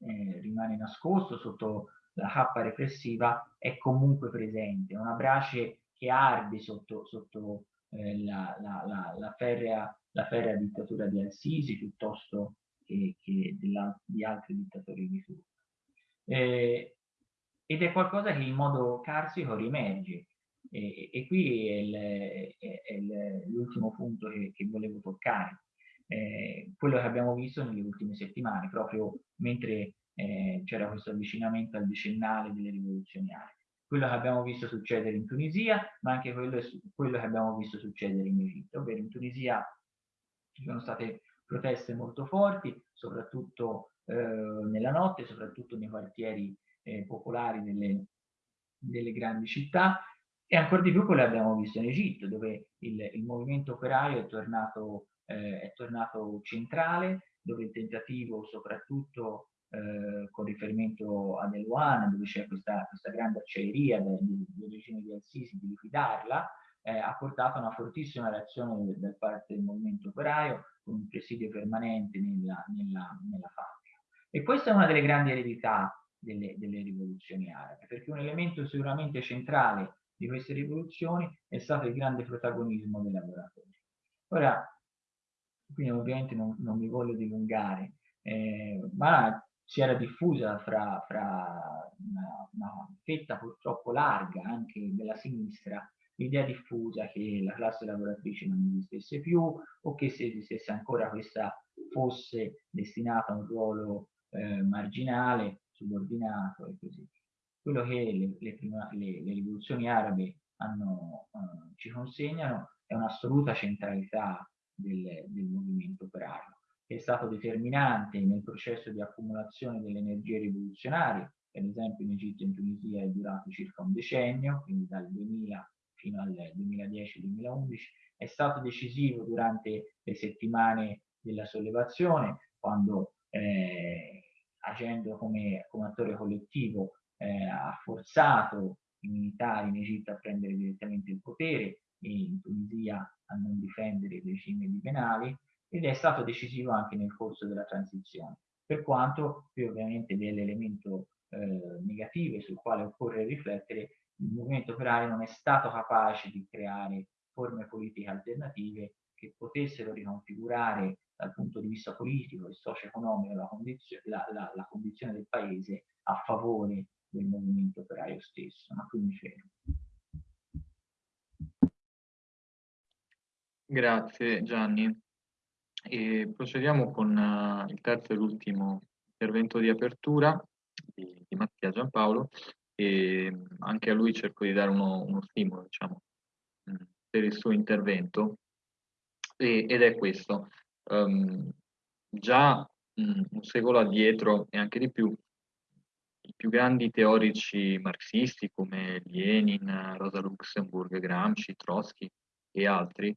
[SPEAKER 3] eh, rimane nascosto sotto la cappa repressiva, è comunque presente, è una brace che arde sotto, sotto eh, la, la, la, la, ferrea, la ferrea dittatura di Al-Sisi piuttosto che, che di altri dittatori di turno. Eh, ed è qualcosa che in modo carsico riemerge, e, e qui è, l'ultimo punto che, che, volevo toccare. Eh, quello che abbiamo visto nelle ultime settimane, proprio mentre eh, c'era questo avvicinamento al decennale delle rivoluzioni arabe. quello che abbiamo visto succedere in Tunisia, ma anche quello, quello che abbiamo visto succedere in Egitto, ovvero in Tunisia ci sono state proteste molto forti, soprattutto eh, nella notte, soprattutto nei quartieri eh, popolari delle, delle, grandi città, e ancora di più quello abbiamo visto in Egitto, dove il, il movimento operaio è tornato, eh, è tornato centrale, dove il tentativo soprattutto eh, con riferimento ad Eluana, dove c'è questa, questa, grande acciaieria del regime di Al-Sisi, di liquidarla, eh, ha portato a una fortissima reazione da parte del movimento operaio con un presidio permanente nella, nella, nella fabbrica. E questa è una delle grandi eredità delle, delle rivoluzioni arabe, perché un elemento sicuramente centrale di queste rivoluzioni è stato il grande protagonismo dei lavoratori. Ora, quindi ovviamente non, non mi voglio dilungare, eh, ma si era diffusa fra, fra una, una, fetta purtroppo larga anche della sinistra l'idea diffusa che la classe lavoratrice non esistesse più o che se esistesse ancora questa fosse destinata a un ruolo eh, marginale, subordinato e così via. Quello che le, le, prima, le, le rivoluzioni arabe hanno, eh, ci consegnano è un'assoluta centralità del, del movimento operario che è stato determinante nel processo di accumulazione delle energie rivoluzionarie, per esempio in Egitto e in Tunisia è durato circa un decennio, quindi dal 2000 fino al 2010-2011, è stato decisivo durante le settimane della sollevazione, quando eh, agendo come, come, attore collettivo eh, ha forzato i militari in Egitto a prendere direttamente il potere e in Tunisia a non difendere il regime di penali ed è stato decisivo anche nel corso della transizione, per quanto qui ovviamente dell'elemento eh, negativo sul quale occorre riflettere, il movimento operario non è stato capace di creare forme politiche alternative che potessero riconfigurare dal punto di vista politico e socio-economico la, condizio la, la, la, condizione del paese a favore del movimento operario stesso. Mi fermo.
[SPEAKER 1] Grazie Gianni. E procediamo con uh, il terzo e l'ultimo intervento di apertura di, di, Mattia Giampaolo e anche a lui cerco di dare uno, uno stimolo diciamo, per il suo intervento e, ed è questo. Um, già um, un secolo addietro e anche di più i più grandi teorici marxisti come Lenin, Rosa Luxemburg, Gramsci, Trotsky e altri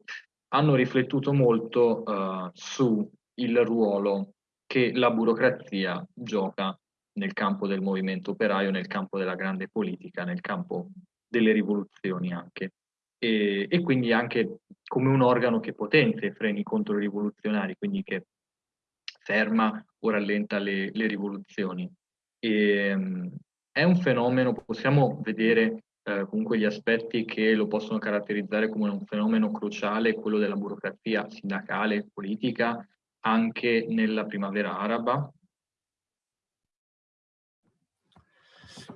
[SPEAKER 1] hanno riflettuto molto uh, su il ruolo che la burocrazia gioca nel campo del movimento operaio, nel campo della grande politica, nel campo delle rivoluzioni anche. E, e quindi anche come un organo che potenzia i freni controrivoluzionari, quindi che ferma o rallenta le, le rivoluzioni. E, um, è un fenomeno, possiamo vedere eh, comunque gli aspetti che lo possono caratterizzare come un fenomeno cruciale, quello della burocrazia sindacale e politica, anche nella primavera araba?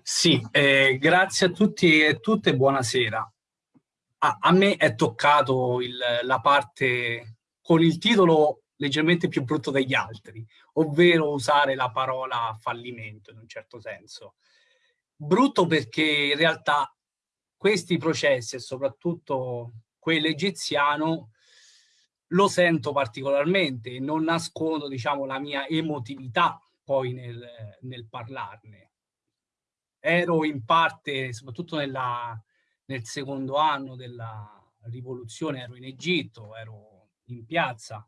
[SPEAKER 4] Sì, eh, grazie a tutti e tutte, buonasera. A, a me è toccato il, la parte con il titolo leggermente più brutto degli altri, ovvero usare la parola fallimento in un certo senso. Brutto perché in realtà questi processi e soprattutto quello egiziano lo sento particolarmente e non nascondo diciamo, la mia emotività poi nel, nel parlarne. Ero in parte, soprattutto nella, nel secondo anno della rivoluzione, ero in Egitto, ero in piazza,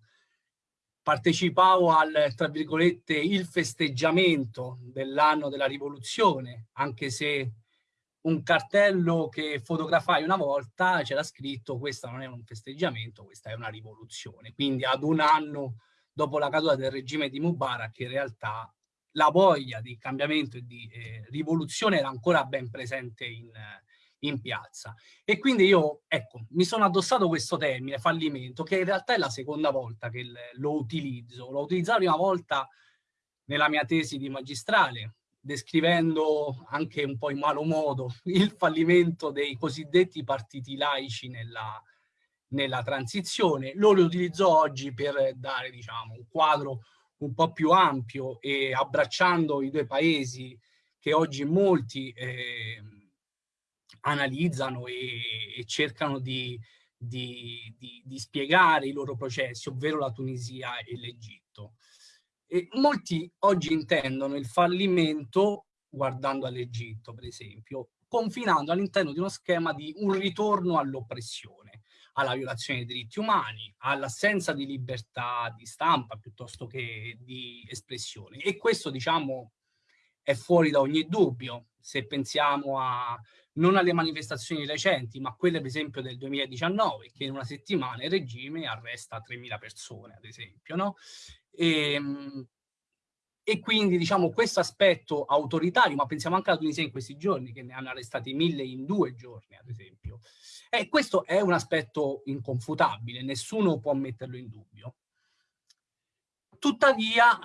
[SPEAKER 4] partecipavo al, tra virgolette, il festeggiamento dell'anno della rivoluzione, anche se un cartello che fotografai una volta c'era scritto questo non è un festeggiamento, questa è una rivoluzione. Quindi ad un anno dopo la caduta del regime di Mubarak in realtà la voglia di cambiamento e di eh, rivoluzione era ancora ben presente in, in piazza. E quindi io, ecco, mi sono addossato questo termine, fallimento, che in realtà è la seconda volta che lo utilizzo. L'ho utilizzato prima volta nella mia tesi di magistrale, descrivendo anche un po' in malo modo <laughs> il fallimento dei cosiddetti partiti laici nella, nella transizione. Lo utilizzo oggi per dare diciamo, un quadro un po' più ampio e abbracciando i due paesi che oggi molti eh, analizzano e, e cercano di, di, di, di, spiegare i loro processi, ovvero la Tunisia e l'Egitto. Molti oggi intendono il fallimento, guardando all'Egitto per esempio, confinando all'interno di uno schema di un ritorno all'oppressione, alla violazione dei diritti umani, all'assenza di libertà di stampa piuttosto che di espressione. E questo, diciamo, è fuori da ogni dubbio. Se pensiamo a non alle manifestazioni recenti, ma quelle per esempio del 2019, che in una settimana il regime arresta 3.000 persone, ad esempio, no? E, ehm, e quindi diciamo questo aspetto autoritario, ma pensiamo anche alla Tunisia in questi giorni, che ne hanno arrestati mille in due giorni, ad esempio. E questo è un aspetto inconfutabile, nessuno può metterlo in dubbio. Tuttavia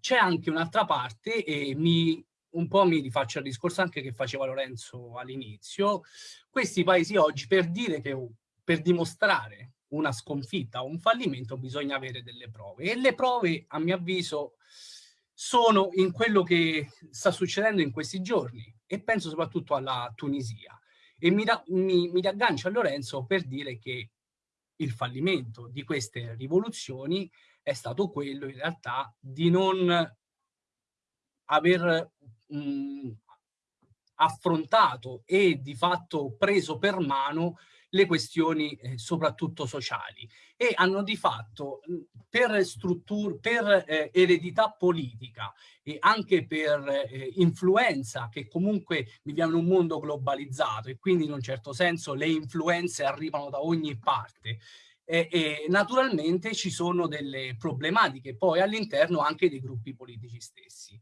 [SPEAKER 4] c'è anche un'altra parte e mi, un po' mi rifaccio al discorso anche che faceva Lorenzo all'inizio, questi paesi oggi per dire che per dimostrare una sconfitta o un fallimento bisogna avere delle prove e le prove a mio avviso sono in quello che sta succedendo in questi giorni e penso soprattutto alla Tunisia. E mi, mi, mi riaggancio a Lorenzo per dire che il fallimento di queste rivoluzioni è stato quello in realtà di non aver mh, affrontato e di fatto preso per mano le questioni eh, soprattutto sociali e hanno di fatto per strutture, per eh, eredità politica e anche per eh, influenza che comunque viviamo in un mondo globalizzato e quindi in un certo senso le influenze arrivano da ogni parte e, e naturalmente ci sono delle problematiche poi all'interno anche dei gruppi politici stessi.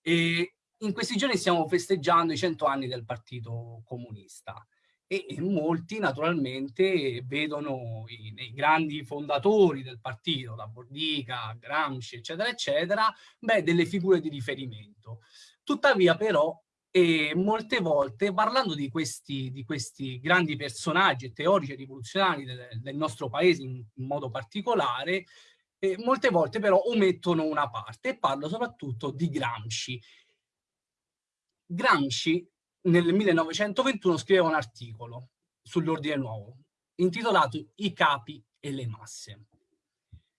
[SPEAKER 4] E in questi giorni stiamo festeggiando i cento anni del Partito Comunista e, molti naturalmente vedono i, nei grandi fondatori del partito, da Bordica, Gramsci, eccetera, eccetera, beh, delle figure di riferimento. Tuttavia però e molte volte parlando di questi, di questi grandi personaggi teorici e rivoluzionari del, del, nostro paese in, in modo particolare, eh, molte volte però omettono una parte e parlo soprattutto di Gramsci. Gramsci nel 1921 scriveva un articolo sull'ordine nuovo intitolato I capi e le masse.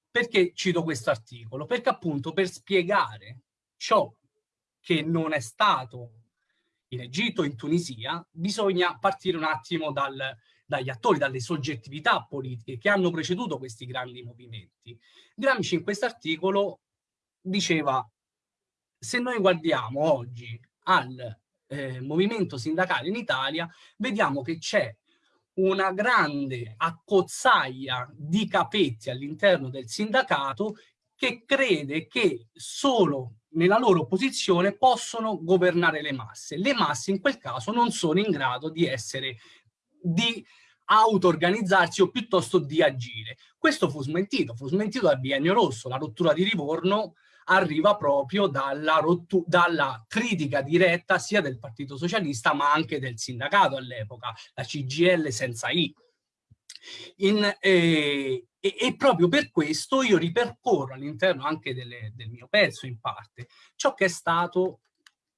[SPEAKER 4] Perché cito questo articolo? Perché appunto per spiegare ciò che non è stato in Egitto, in Tunisia, bisogna partire un attimo dal, dagli attori, dalle soggettività politiche che hanno preceduto questi grandi movimenti. Gramsci in questo articolo diceva se noi guardiamo oggi al eh, movimento sindacale in Italia, vediamo che c'è una grande accozzaglia di capetti all'interno del sindacato che crede che solo nella loro posizione possono governare le masse. Le masse in quel caso non sono in grado di essere, di auto-organizzarsi o piuttosto di agire. Questo fu smentito, fu smentito dal biennio rosso, la rottura di Livorno arriva proprio dalla, dalla, critica diretta sia del Partito Socialista ma anche del sindacato all'epoca, la CGL senza I. In, eh, e, e, proprio per questo io ripercorro all'interno anche delle, del mio pezzo in parte ciò che è stato,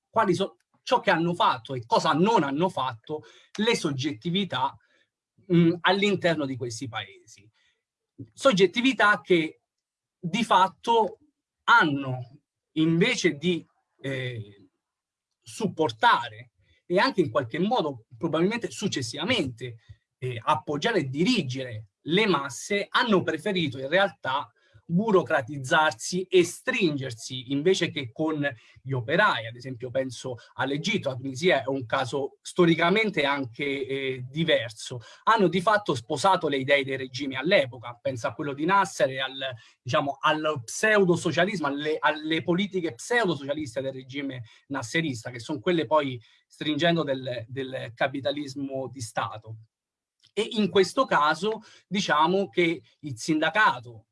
[SPEAKER 4] quali so, ciò che hanno fatto e cosa non hanno fatto le soggettività all'interno di questi paesi. Soggettività che di fatto hanno invece di eh, supportare e anche in qualche modo probabilmente successivamente eh, appoggiare e dirigere le masse hanno preferito in realtà burocratizzarsi e stringersi invece che con gli operai, ad esempio penso all'Egitto, la Tunisia è un caso storicamente anche eh, diverso, hanno di fatto sposato le idee dei regimi all'epoca, penso a quello di Nasser e al, diciamo, al pseudo-socialismo, alle, alle, politiche pseudo-socialiste del regime nasserista, che sono quelle poi stringendo del, del capitalismo di Stato. E in questo caso diciamo che il sindacato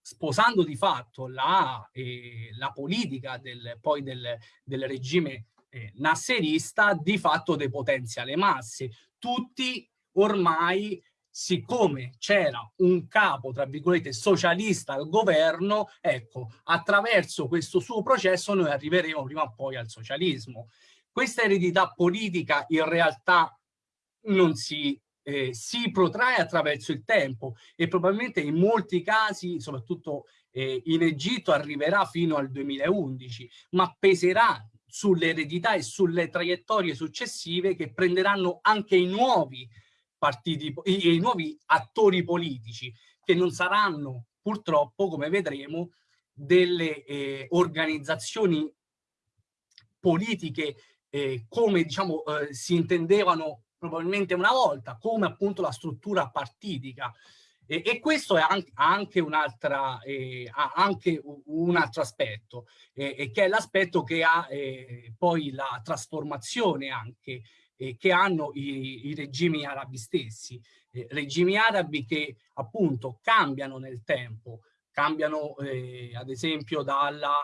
[SPEAKER 4] sposando di fatto la, eh, la politica del, poi del, del regime eh, nasserista, di fatto depotenzia le masse. Tutti ormai siccome c'era un capo, tra virgolette, socialista al governo, ecco, attraverso questo suo processo noi arriveremo prima o poi al socialismo. questa eredità politica in realtà non si, eh, si protrae attraverso il tempo e probabilmente in molti casi, soprattutto eh, in Egitto, arriverà fino al 2011, ma peserà sull'eredità e sulle traiettorie successive che prenderanno anche i nuovi partiti, i, i nuovi attori politici, che non saranno purtroppo, come vedremo, delle eh, organizzazioni politiche eh, come diciamo eh, si intendevano probabilmente una volta, come appunto la struttura partitica. E, e questo ha anche, un, eh, anche un altro aspetto, eh, che è l'aspetto che ha eh, poi la trasformazione anche eh, che hanno i, i, regimi arabi stessi. Eh, regimi arabi che appunto cambiano nel tempo, cambiano eh, ad esempio dalla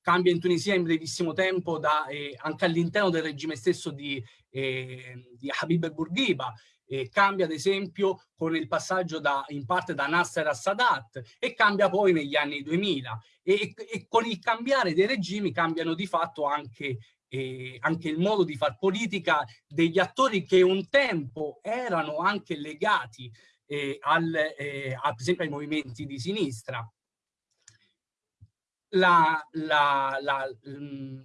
[SPEAKER 4] cambia in Tunisia in brevissimo tempo da, eh, anche all'interno del regime stesso di, eh, di Habib el Bourguiba, eh, cambia ad esempio con il passaggio da, in parte da Nasser a Sadat e cambia poi negli anni 2000 e, e con il cambiare dei regimi cambiano di fatto anche, eh, anche il modo di far politica degli attori che un tempo erano anche legati eh, al, eh, ad esempio ai movimenti di sinistra l'approccio la,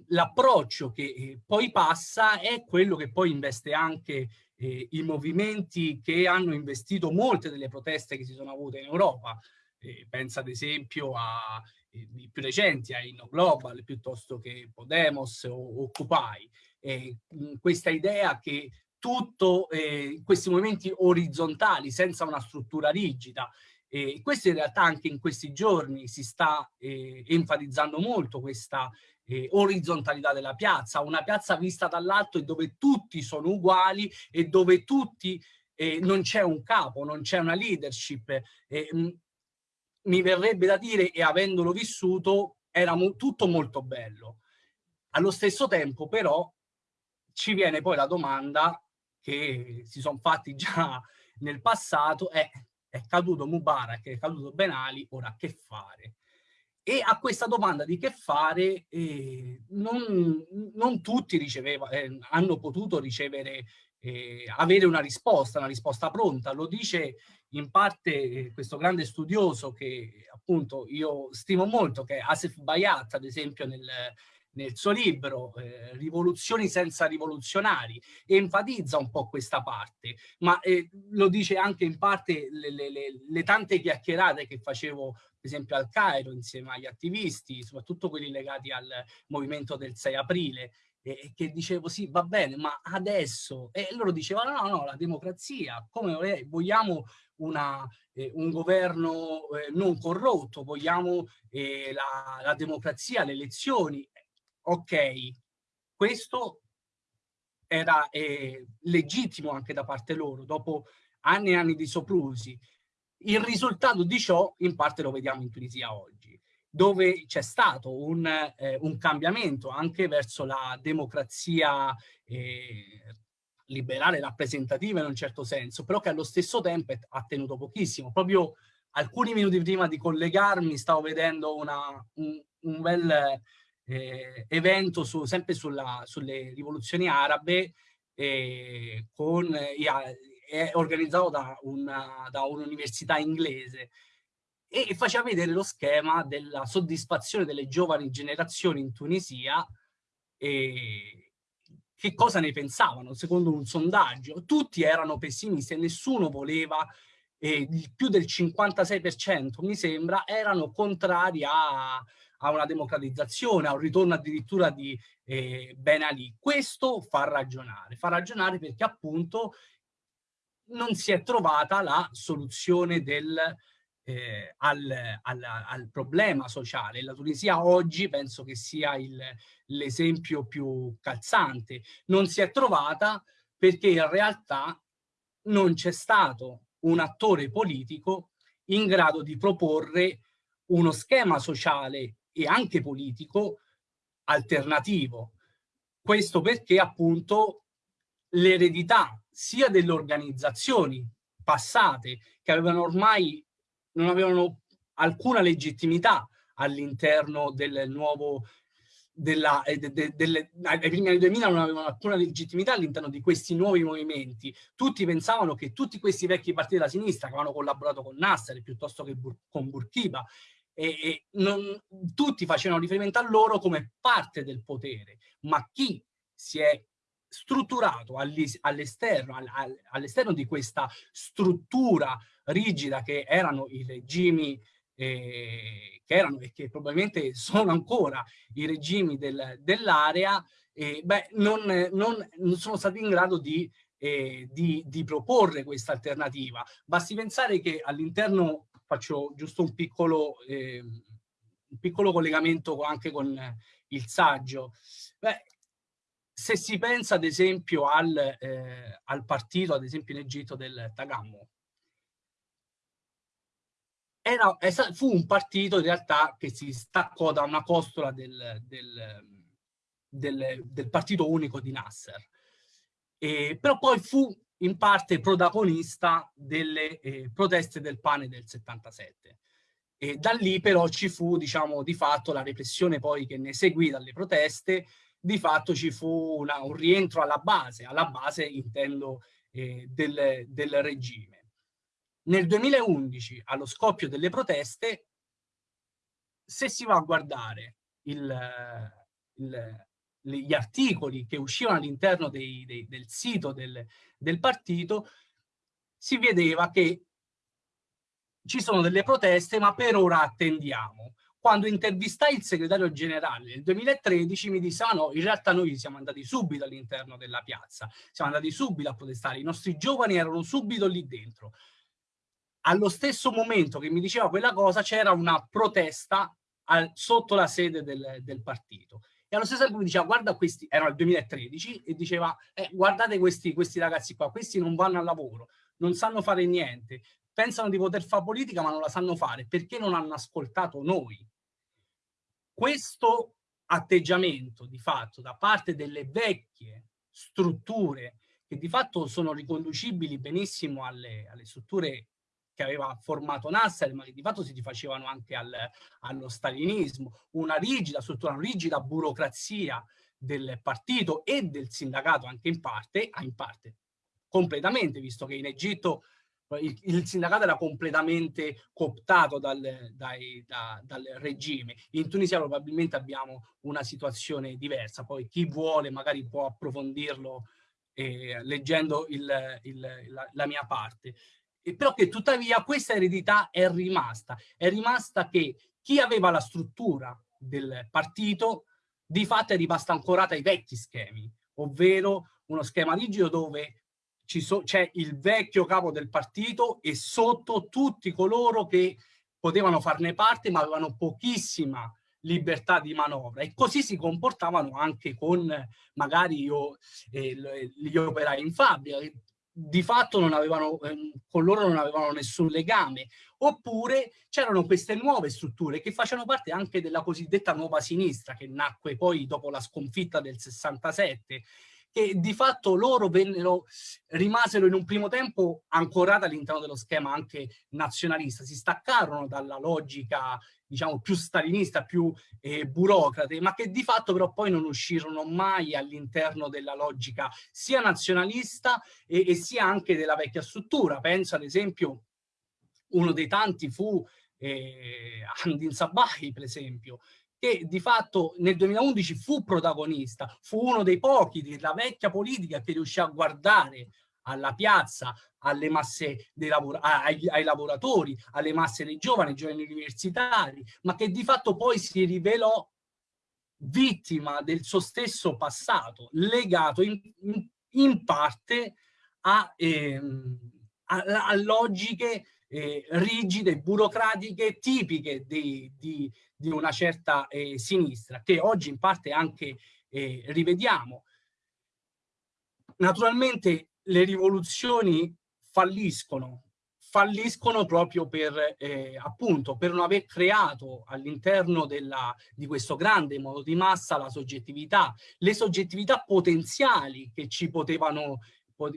[SPEAKER 4] la, che eh, poi passa è quello che poi investe anche eh, i movimenti che hanno investito molte delle proteste che si sono avute in Europa. Eh, pensa ad esempio a eh, più recenti, a Inno Global, piuttosto che Podemos o Occupy. questa idea che tutto eh, questi movimenti orizzontali, senza una struttura rigida, e questo in realtà anche in questi giorni si sta eh, enfatizzando molto questa eh, orizzontalità della piazza, una piazza vista dall'alto e dove tutti sono uguali e dove tutti eh, non c'è un capo, non c'è una leadership. Mh, mi verrebbe da dire, e avendolo vissuto, era mo tutto molto bello. Allo stesso tempo però ci viene poi la domanda che si sono fatti già nel passato, è è caduto Mubarak, è caduto Ben Ali, ora che fare? E a questa domanda di che fare eh, non, non, tutti riceveva, eh, hanno potuto ricevere, eh, avere una risposta, una risposta pronta. Lo dice in parte eh, questo grande studioso che appunto io stimo molto, che è Asif Bayat, ad esempio nel, nel suo libro eh, Rivoluzioni senza rivoluzionari, enfatizza un po' questa parte, ma eh, lo dice anche in parte le, le, le, le, tante chiacchierate che facevo per esempio al Cairo insieme agli attivisti, soprattutto quelli legati al movimento del 6 aprile, e che dicevo sì va bene ma adesso? E loro dicevano no no la democrazia come vogliamo una, eh, un governo eh, non corrotto vogliamo eh, la, la democrazia le elezioni ok, questo era eh, legittimo anche da parte loro, dopo anni e anni di soprusi. Il risultato di ciò in parte lo vediamo in Tunisia oggi, dove c'è stato un, eh, un, cambiamento anche verso la democrazia eh, liberale rappresentativa in un certo senso, però che allo stesso tempo ha tenuto pochissimo. Proprio alcuni minuti prima di collegarmi stavo vedendo una, un, un bel eh, evento su, sempre sulla, sulle rivoluzioni arabe eh, con, è organizzato da un'università un inglese e faceva vedere lo schema della soddisfazione delle giovani generazioni in Tunisia che cosa ne pensavano secondo un sondaggio. Tutti erano pessimisti e nessuno voleva, eh, più del 56% mi sembra, erano contrari a a una democratizzazione, a un ritorno addirittura di eh, Ben Ali. Questo fa ragionare, fa ragionare perché appunto non si è trovata la soluzione del, eh, al, al, al, problema sociale. La Tunisia oggi penso che sia l'esempio più calzante. Non si è trovata perché in realtà non c'è stato un attore politico in grado di proporre uno schema sociale e anche politico alternativo. Questo perché appunto l'eredità sia delle organizzazioni passate che avevano ormai non avevano alcuna legittimità all'interno del nuovo della, eh, de, de, delle, ai primi anni 2000 non avevano alcuna legittimità all'interno di questi nuovi movimenti. Tutti pensavano che tutti questi vecchi partiti della sinistra che avevano collaborato con Nasser piuttosto che Bur con Burkiba, e, e non, tutti facevano riferimento a loro come parte del potere, ma chi si è strutturato all'esterno all all'esterno di questa struttura rigida che erano i regimi eh, che erano e che probabilmente sono ancora i regimi del, dell'area, eh, non, non, non, sono stati in grado di, eh, di, di proporre questa alternativa. Basti pensare che all'interno, faccio giusto un piccolo, ehm, un piccolo collegamento anche con il saggio, beh, se si pensa ad esempio al, eh, al partito, ad esempio in Egitto del Tagammo, era, fu un partito in realtà che si staccò da una costola del, del, del, del partito unico di Nasser. E, però poi fu in parte protagonista delle eh, proteste del pane del 77. E da lì però ci fu, diciamo, di fatto la repressione poi che ne seguì dalle proteste, di fatto ci fu una, un rientro alla base, alla base intendo eh, del, del regime. Nel 2011, allo scoppio delle proteste, se si va a guardare il, il, gli articoli che uscivano all'interno del sito del, del partito, si vedeva che ci sono delle proteste, ma per ora attendiamo. Quando intervistai il segretario generale nel 2013 mi disse, ah no, in realtà noi siamo andati subito all'interno della piazza, siamo andati subito a protestare, i nostri giovani erano subito lì dentro allo stesso momento che mi diceva quella cosa c'era una protesta al, sotto la sede del, del, partito. E allo stesso tempo mi diceva, guarda questi, era il 2013, e diceva, eh, guardate questi, questi ragazzi qua, questi non vanno al lavoro, non sanno fare niente, pensano di poter fare politica ma non la sanno fare, perché non hanno ascoltato noi. Questo atteggiamento di fatto da parte delle vecchie strutture che di fatto sono riconducibili benissimo alle, alle strutture che aveva formato Nasser, ma che di fatto si rifacevano anche al, allo stalinismo, una rigida struttura, una rigida burocrazia del partito e del sindacato anche in parte, ah, in parte completamente, visto che in Egitto il, il sindacato era completamente cooptato dal, dai, da, dal, regime. In Tunisia probabilmente abbiamo una situazione diversa, poi chi vuole magari può approfondirlo eh, leggendo il, il, la, la mia parte però che tuttavia questa eredità è rimasta, è rimasta che chi aveva la struttura del partito di fatto è rimasta ancorata ai vecchi schemi, ovvero uno schema rigido dove c'è il vecchio capo del partito e sotto tutti coloro che potevano farne parte ma avevano pochissima libertà di manovra. E così si comportavano anche con magari io, eh, gli operai in fabbrica di fatto non avevano, ehm, con loro non avevano nessun legame, oppure c'erano queste nuove strutture che facevano parte anche della cosiddetta nuova sinistra che nacque poi dopo la sconfitta del 67 che di fatto loro vennero, rimasero in un primo tempo ancorate all'interno dello schema anche nazionalista, si staccarono dalla logica diciamo più stalinista, più eh, burocrate, ma che di fatto però poi non uscirono mai all'interno della logica sia nazionalista e, e sia anche della vecchia struttura. Penso ad esempio, uno dei tanti fu eh, Andin Sabahi, per esempio, che di fatto nel 2011 fu protagonista, fu uno dei pochi della vecchia politica che riuscì a guardare alla piazza, alle masse dei lavora ai, ai, lavoratori, alle masse dei giovani, giovani universitari, ma che di fatto poi si rivelò vittima del suo stesso passato, legato in, in, in parte a, ehm, a, a logiche eh, rigide, burocratiche, tipiche di, di, di una certa eh, sinistra, che oggi in parte anche eh, rivediamo. Naturalmente le rivoluzioni falliscono, falliscono proprio per, eh, appunto, per non aver creato all'interno di questo grande modo di massa la soggettività, le soggettività potenziali che ci potevano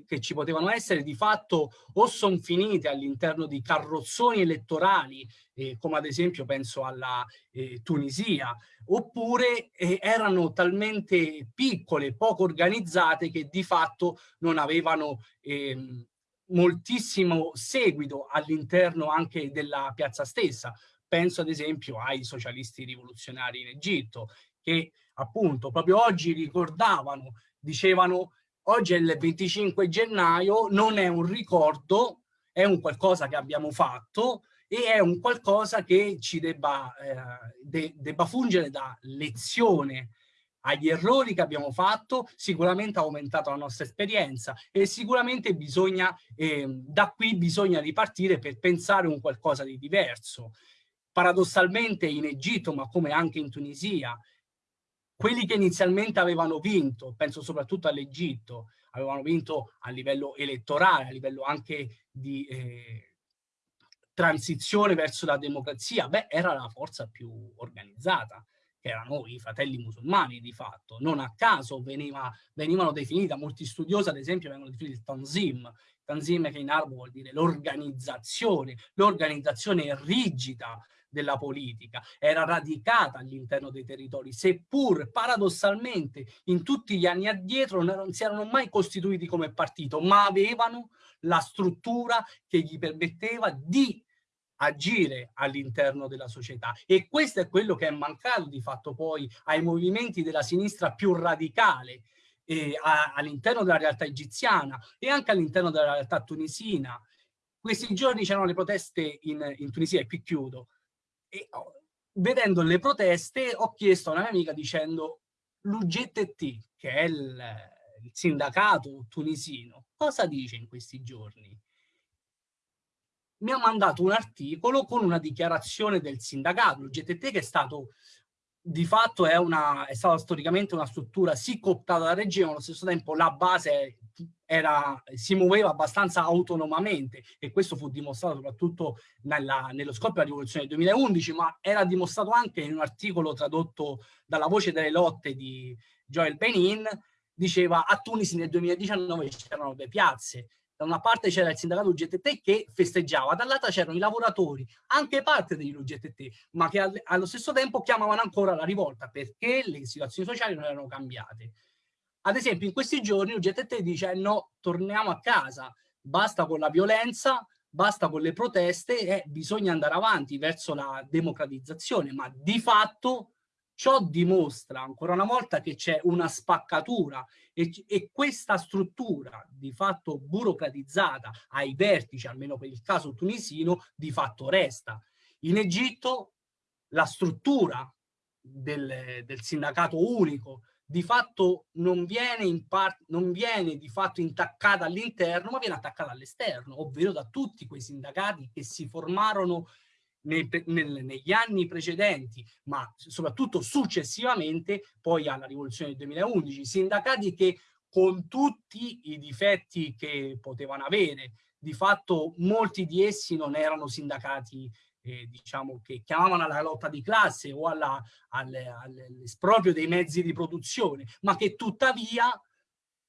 [SPEAKER 4] che ci potevano essere di fatto o sono finite all'interno di carrozzoni elettorali, eh, come ad esempio penso alla eh, Tunisia, oppure eh, erano talmente piccole, poco organizzate che di fatto non avevano ehm, moltissimo seguito all'interno anche della piazza stessa. Penso ad esempio ai socialisti rivoluzionari in Egitto, che appunto proprio oggi ricordavano, dicevano oggi è il 25 gennaio, non è un ricordo, è un qualcosa che abbiamo fatto e è un qualcosa che ci debba, eh, de debba fungere da lezione agli errori che abbiamo fatto, sicuramente ha aumentato la nostra esperienza e sicuramente bisogna, eh, da qui bisogna ripartire per pensare un qualcosa di diverso. Paradossalmente in Egitto, ma come anche in Tunisia, quelli che inizialmente avevano vinto, penso soprattutto all'Egitto, avevano vinto a livello elettorale, a livello anche di eh, transizione verso la democrazia, beh, era la forza più organizzata, che erano i fratelli musulmani di fatto. Non a caso veniva, venivano definiti, molti studiosi ad esempio vengono definiti il Tanzim, Tanzim che in arabo vuol dire l'organizzazione, l'organizzazione rigida della politica, era radicata all'interno dei territori, seppur paradossalmente in tutti gli anni addietro non si erano mai costituiti come partito, ma avevano la struttura che gli permetteva di agire all'interno della società e questo è quello che è mancato di fatto poi ai movimenti della sinistra più radicale eh, all'interno della realtà egiziana e anche all'interno della realtà tunisina. Questi giorni c'erano le proteste in, in Tunisia, e qui chiudo, e vedendo le proteste ho chiesto a una mia amica dicendo l'UGTT, che è il, il sindacato tunisino, cosa dice in questi giorni? Mi ha mandato un articolo con una dichiarazione del sindacato, l'UGTT che è stato di fatto è, una, è stata storicamente una struttura sì cooptata dal regime, ma allo stesso tempo la base era, si muoveva abbastanza autonomamente e questo fu dimostrato soprattutto nella, nello scoppio della rivoluzione del 2011, ma era dimostrato anche in un articolo tradotto dalla Voce delle Lotte di Joel Benin, diceva a Tunisi nel 2019 c'erano due piazze, da una parte c'era il sindacato UGTT che festeggiava, dall'altra c'erano i lavoratori, anche parte degli UGTT, ma che allo stesso tempo chiamavano ancora la rivolta perché le situazioni sociali non erano cambiate. Ad esempio, in questi giorni il GTT dice no, torniamo a casa, basta con la violenza, basta con le proteste e bisogna andare avanti verso la democratizzazione, ma di fatto ciò dimostra ancora una volta che c'è una spaccatura e, e, questa struttura di fatto burocratizzata ai vertici, almeno per il caso tunisino, di fatto resta. In Egitto la struttura del, del sindacato unico di fatto non viene, in non viene di fatto intaccata all'interno, ma viene attaccata all'esterno, ovvero da tutti quei sindacati che si formarono nei, nel, negli anni precedenti, ma soprattutto successivamente, poi alla rivoluzione del 2011, sindacati che con tutti i difetti che potevano avere, di fatto molti di essi non erano sindacati eh, diciamo, che chiamavano alla lotta di classe o all'esproprio dei mezzi di produzione, ma che tuttavia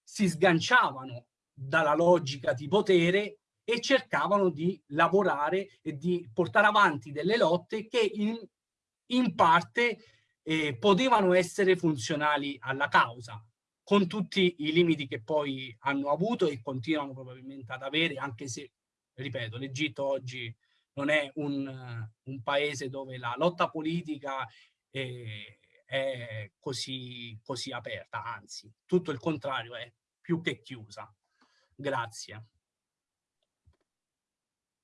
[SPEAKER 4] si sganciavano dalla logica di potere e cercavano di lavorare e di portare avanti delle lotte che in, in parte eh, potevano essere funzionali alla causa, con tutti i limiti che poi hanno avuto e continuano probabilmente ad avere, anche se, ripeto, l'Egitto oggi non è un, un paese dove la lotta politica è, è così, così aperta, anzi, tutto il contrario, è più che chiusa. Grazie.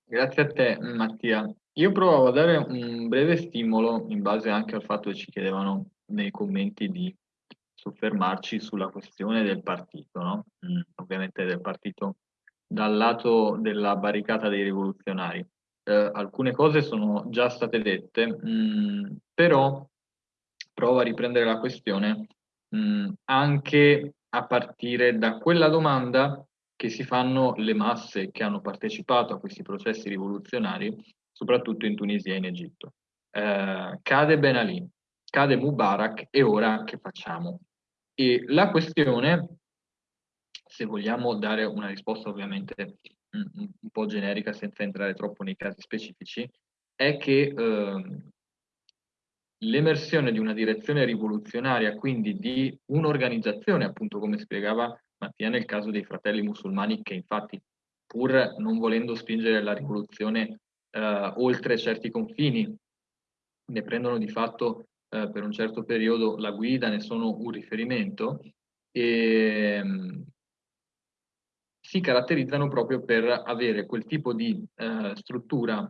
[SPEAKER 1] Grazie a te Mattia. Io provavo a dare un breve stimolo in base anche al fatto che ci chiedevano nei commenti di soffermarci sulla questione del partito, no? Mm, ovviamente del partito dal lato della barricata dei rivoluzionari eh, alcune cose sono già state dette, mh, mm, però provo a riprendere la questione mh, mm, anche a partire da quella domanda che si fanno le masse che hanno partecipato a questi processi rivoluzionari, soprattutto in Tunisia e in Egitto. Eh, cade Ben Ali, cade Mubarak e ora che facciamo? E la questione se vogliamo dare una risposta ovviamente un, po' generica senza entrare troppo nei casi specifici, è che eh, l'emersione di una direzione rivoluzionaria, quindi di un'organizzazione, appunto come spiegava Mattia nel caso dei fratelli musulmani, che infatti pur non volendo spingere la rivoluzione eh, oltre certi confini, ne prendono di fatto eh, per un certo periodo la guida, ne sono un riferimento, e, ehm, si caratterizzano proprio per avere quel tipo di eh, struttura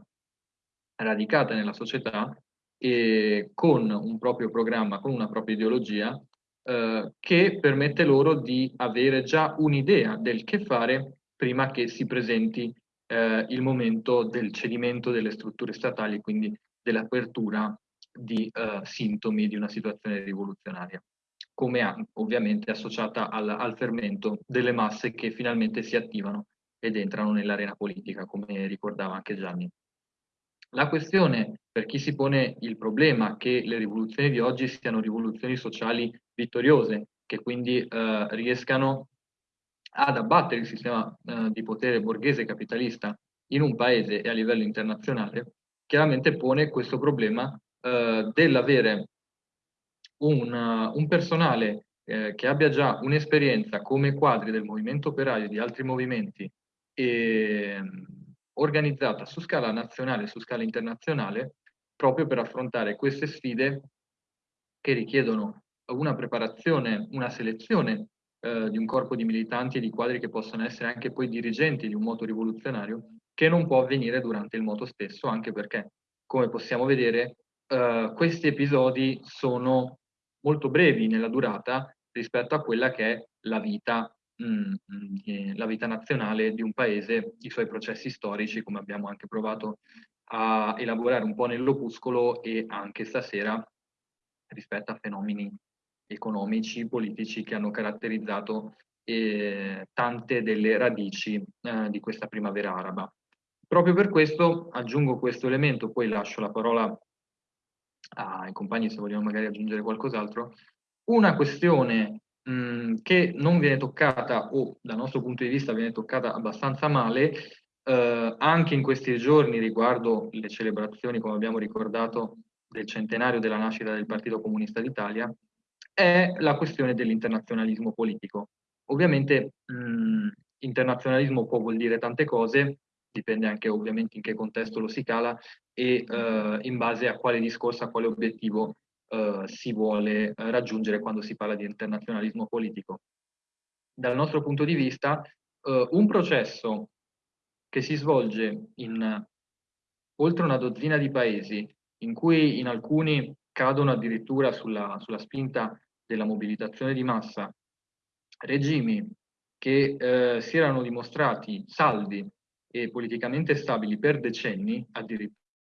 [SPEAKER 1] radicata nella società e con un proprio programma, con una propria ideologia eh, che permette loro di avere già un'idea del che fare prima che si presenti eh, il momento del cedimento delle strutture statali, quindi dell'apertura di eh, sintomi di una situazione rivoluzionaria, come ovviamente associata al, al fermento delle masse che finalmente si attivano ed entrano nell'arena politica, come ricordava anche Gianni. La questione per chi si pone il problema che le rivoluzioni di oggi siano rivoluzioni sociali vittoriose, che quindi eh, riescano ad abbattere il sistema eh, di potere borghese capitalista in un paese e a livello internazionale, chiaramente pone questo problema eh, dell'avere un, un, personale eh, che abbia già un'esperienza come quadri del movimento operaio e di altri movimenti e, organizzata su scala nazionale e su scala internazionale proprio per affrontare queste sfide che richiedono una preparazione, una selezione eh, di un corpo di militanti e di quadri che possono essere anche poi dirigenti di un moto rivoluzionario che non può avvenire durante il moto stesso, anche perché, come possiamo vedere, eh, questi episodi sono molto brevi nella durata rispetto a quella che è la vita Mm, mm, la vita nazionale di un paese, i suoi processi storici, come abbiamo anche provato a elaborare un po' nell'opuscolo e anche stasera rispetto a fenomeni economici, politici che hanno caratterizzato eh, tante delle radici eh, di questa primavera araba. Proprio per questo aggiungo questo elemento, poi lascio la parola ai compagni se vogliono magari aggiungere qualcos'altro. Una questione mh, che non viene toccata o dal nostro punto di vista viene toccata abbastanza male eh, anche in questi giorni riguardo le celebrazioni, come abbiamo ricordato, del centenario della nascita del Partito Comunista d'Italia, è la questione dell'internazionalismo politico. Ovviamente mh, internazionalismo può vuol dire tante cose, dipende anche ovviamente in che contesto lo si cala e eh, in base a quale discorso, a quale obiettivo eh, si vuole eh, raggiungere quando si parla di internazionalismo politico. Dal nostro punto di vista, eh, un processo che si svolge in oltre una dozzina di paesi, in cui in alcuni cadono addirittura sulla, sulla spinta della mobilitazione di massa, regimi che eh, si erano dimostrati saldi e politicamente stabili per decenni,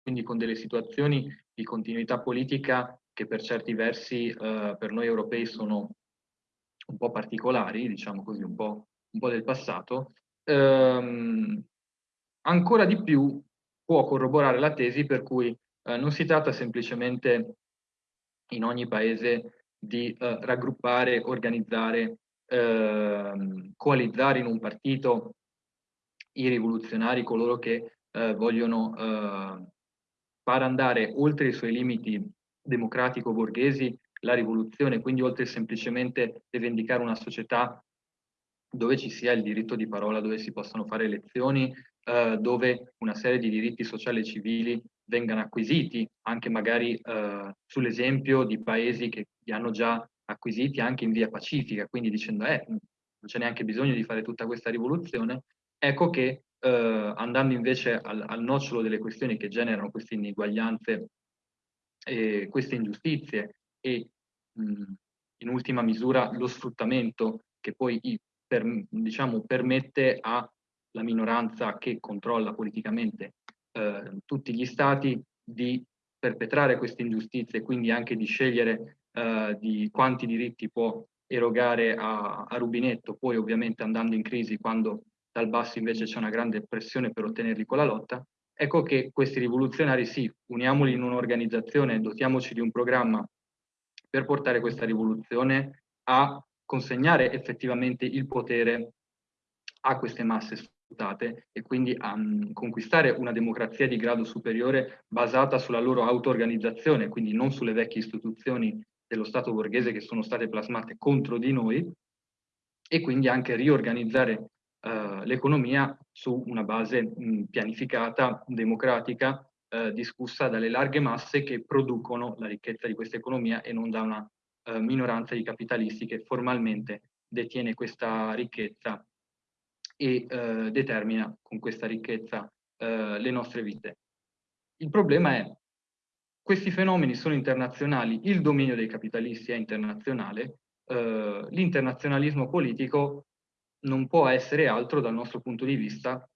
[SPEAKER 1] quindi con delle situazioni di continuità politica che per certi versi eh, per noi europei sono un po' particolari, diciamo così, un po', un po del passato, ehm, ancora di più può corroborare la tesi per cui eh, non si tratta semplicemente in ogni paese di eh, raggruppare, organizzare, ehm, coalizzare in un partito i rivoluzionari, coloro che eh, vogliono eh, far andare oltre i suoi limiti democratico-borghesi la rivoluzione, quindi oltre semplicemente rivendicare una società dove ci sia il diritto di parola, dove si possano fare elezioni, eh, dove una serie di diritti sociali e civili vengano acquisiti, anche magari eh, sull'esempio di paesi che li hanno già acquisiti anche in via pacifica, quindi dicendo eh, non c'è neanche bisogno di fare tutta questa rivoluzione, ecco che eh, andando invece al, al nocciolo delle questioni che generano queste ineguaglianze eh, queste ingiustizie e mh, in ultima misura lo sfruttamento che poi per, diciamo, permette alla minoranza che controlla politicamente eh, tutti gli stati di perpetrare queste ingiustizie e quindi anche di scegliere eh, di quanti diritti può erogare a, a, rubinetto, poi ovviamente andando in crisi quando dal basso invece c'è una grande pressione per ottenerli con la lotta, Ecco che questi rivoluzionari sì, uniamoli in un'organizzazione, dotiamoci di un programma per portare questa rivoluzione a consegnare effettivamente il potere a queste masse sfruttate e quindi a um, conquistare una democrazia di grado superiore basata sulla loro auto-organizzazione, quindi non sulle vecchie istituzioni dello Stato borghese che sono state plasmate contro di noi e quindi anche riorganizzare uh, l'economia su una base mh, pianificata, democratica, uh, discussa dalle larghe masse che producono la ricchezza di questa economia e non da una uh, minoranza di capitalisti che formalmente detiene questa ricchezza e eh, determina con questa ricchezza eh, le nostre vite. Il problema è questi fenomeni sono internazionali, il dominio dei capitalisti è internazionale, eh, l'internazionalismo politico non può essere altro dal nostro punto di vista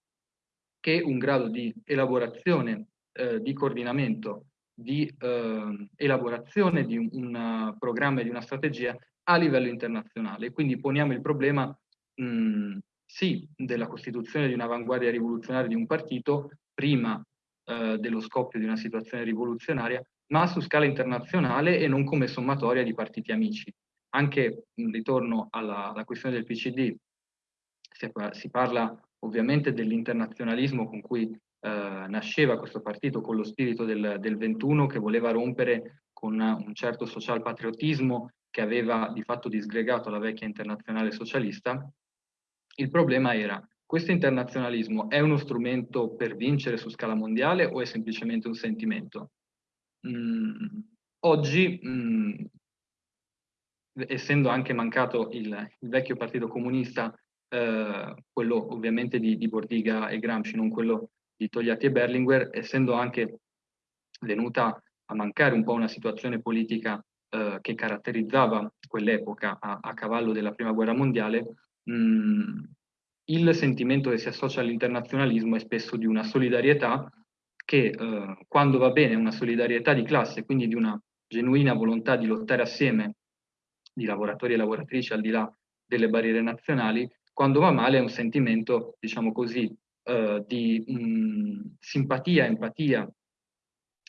[SPEAKER 1] che un grado di elaborazione, eh, di coordinamento, di eh, elaborazione di un, un programma e di una strategia a livello internazionale. Quindi poniamo il problema mh, sì della costituzione di un'avanguardia rivoluzionaria di un partito prima eh, dello scoppio di una situazione rivoluzionaria, ma su scala internazionale e non come sommatoria di partiti amici. Anche in ritorno alla, alla questione del PCD, si, parla ovviamente dell'internazionalismo con cui eh, nasceva questo partito, con lo spirito del, del 21 che voleva rompere con un certo social patriottismo che aveva di fatto disgregato la vecchia internazionale socialista il problema era, questo internazionalismo è uno strumento per vincere su scala mondiale o è semplicemente un sentimento? Mm, oggi, mm, essendo anche mancato il, il vecchio partito comunista, eh, quello ovviamente di, di, Bordiga e Gramsci, non quello di Togliatti e Berlinguer, essendo anche venuta a mancare un po' una situazione politica eh, che caratterizzava quell'epoca a, a, cavallo della prima guerra mondiale, mh, mm, il sentimento che si associa all'internazionalismo è spesso di una solidarietà che eh, quando va bene una solidarietà di classe, quindi di una genuina volontà di lottare assieme di lavoratori e lavoratrici al di là delle barriere nazionali, quando va male è un sentimento, diciamo così, eh, di mh, simpatia, empatia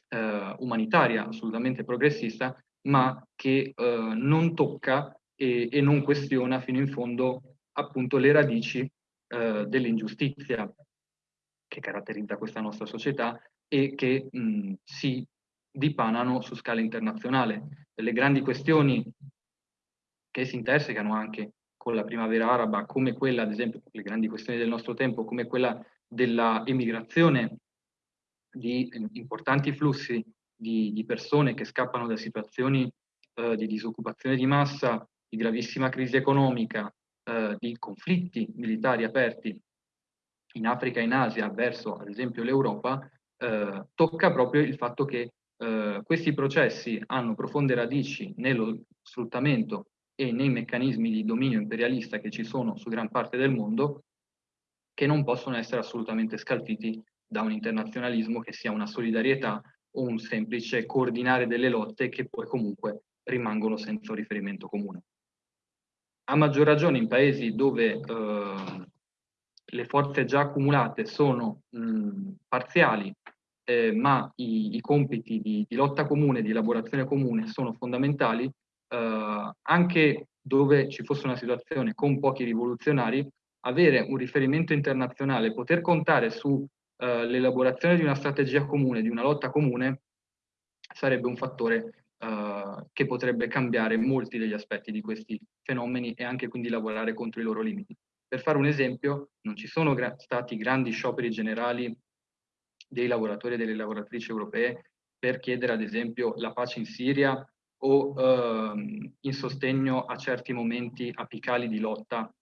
[SPEAKER 1] eh, umanitaria, assolutamente progressista, ma che eh, non tocca e, e non questiona fino in fondo appunto le radici eh, dell'ingiustizia che caratterizza questa nostra società e che mh, si dipanano su scala internazionale. Le grandi questioni che si intersecano anche con la primavera araba, come quella, ad esempio, le grandi questioni del nostro tempo, come quella della emigrazione di importanti flussi di, di persone che scappano da situazioni eh, di disoccupazione di massa, di gravissima crisi economica, eh, di conflitti militari aperti in Africa e in Asia verso, ad esempio, l'Europa, eh, tocca proprio il fatto che eh, questi processi hanno profonde radici nello sfruttamento e nei meccanismi di dominio imperialista che ci sono su gran parte del mondo, che non possono essere assolutamente scalfiti da un internazionalismo che sia una solidarietà o un semplice coordinare delle lotte che poi comunque rimangono senza riferimento comune. A maggior ragione in paesi dove eh, le forze già accumulate sono mh, parziali, eh, ma i, i compiti di, di, lotta comune, di elaborazione comune sono fondamentali, eh, anche dove ci fosse una situazione con pochi rivoluzionari, avere un riferimento internazionale, poter contare sull'elaborazione eh, di una strategia comune, di una lotta comune, sarebbe un fattore uh, che potrebbe cambiare molti degli aspetti di questi fenomeni e anche quindi lavorare contro i loro limiti. Per fare un esempio, non ci sono gra stati grandi scioperi generali dei lavoratori e delle lavoratrici europee per chiedere ad esempio la pace in Siria o uh, in sostegno a certi momenti apicali di lotta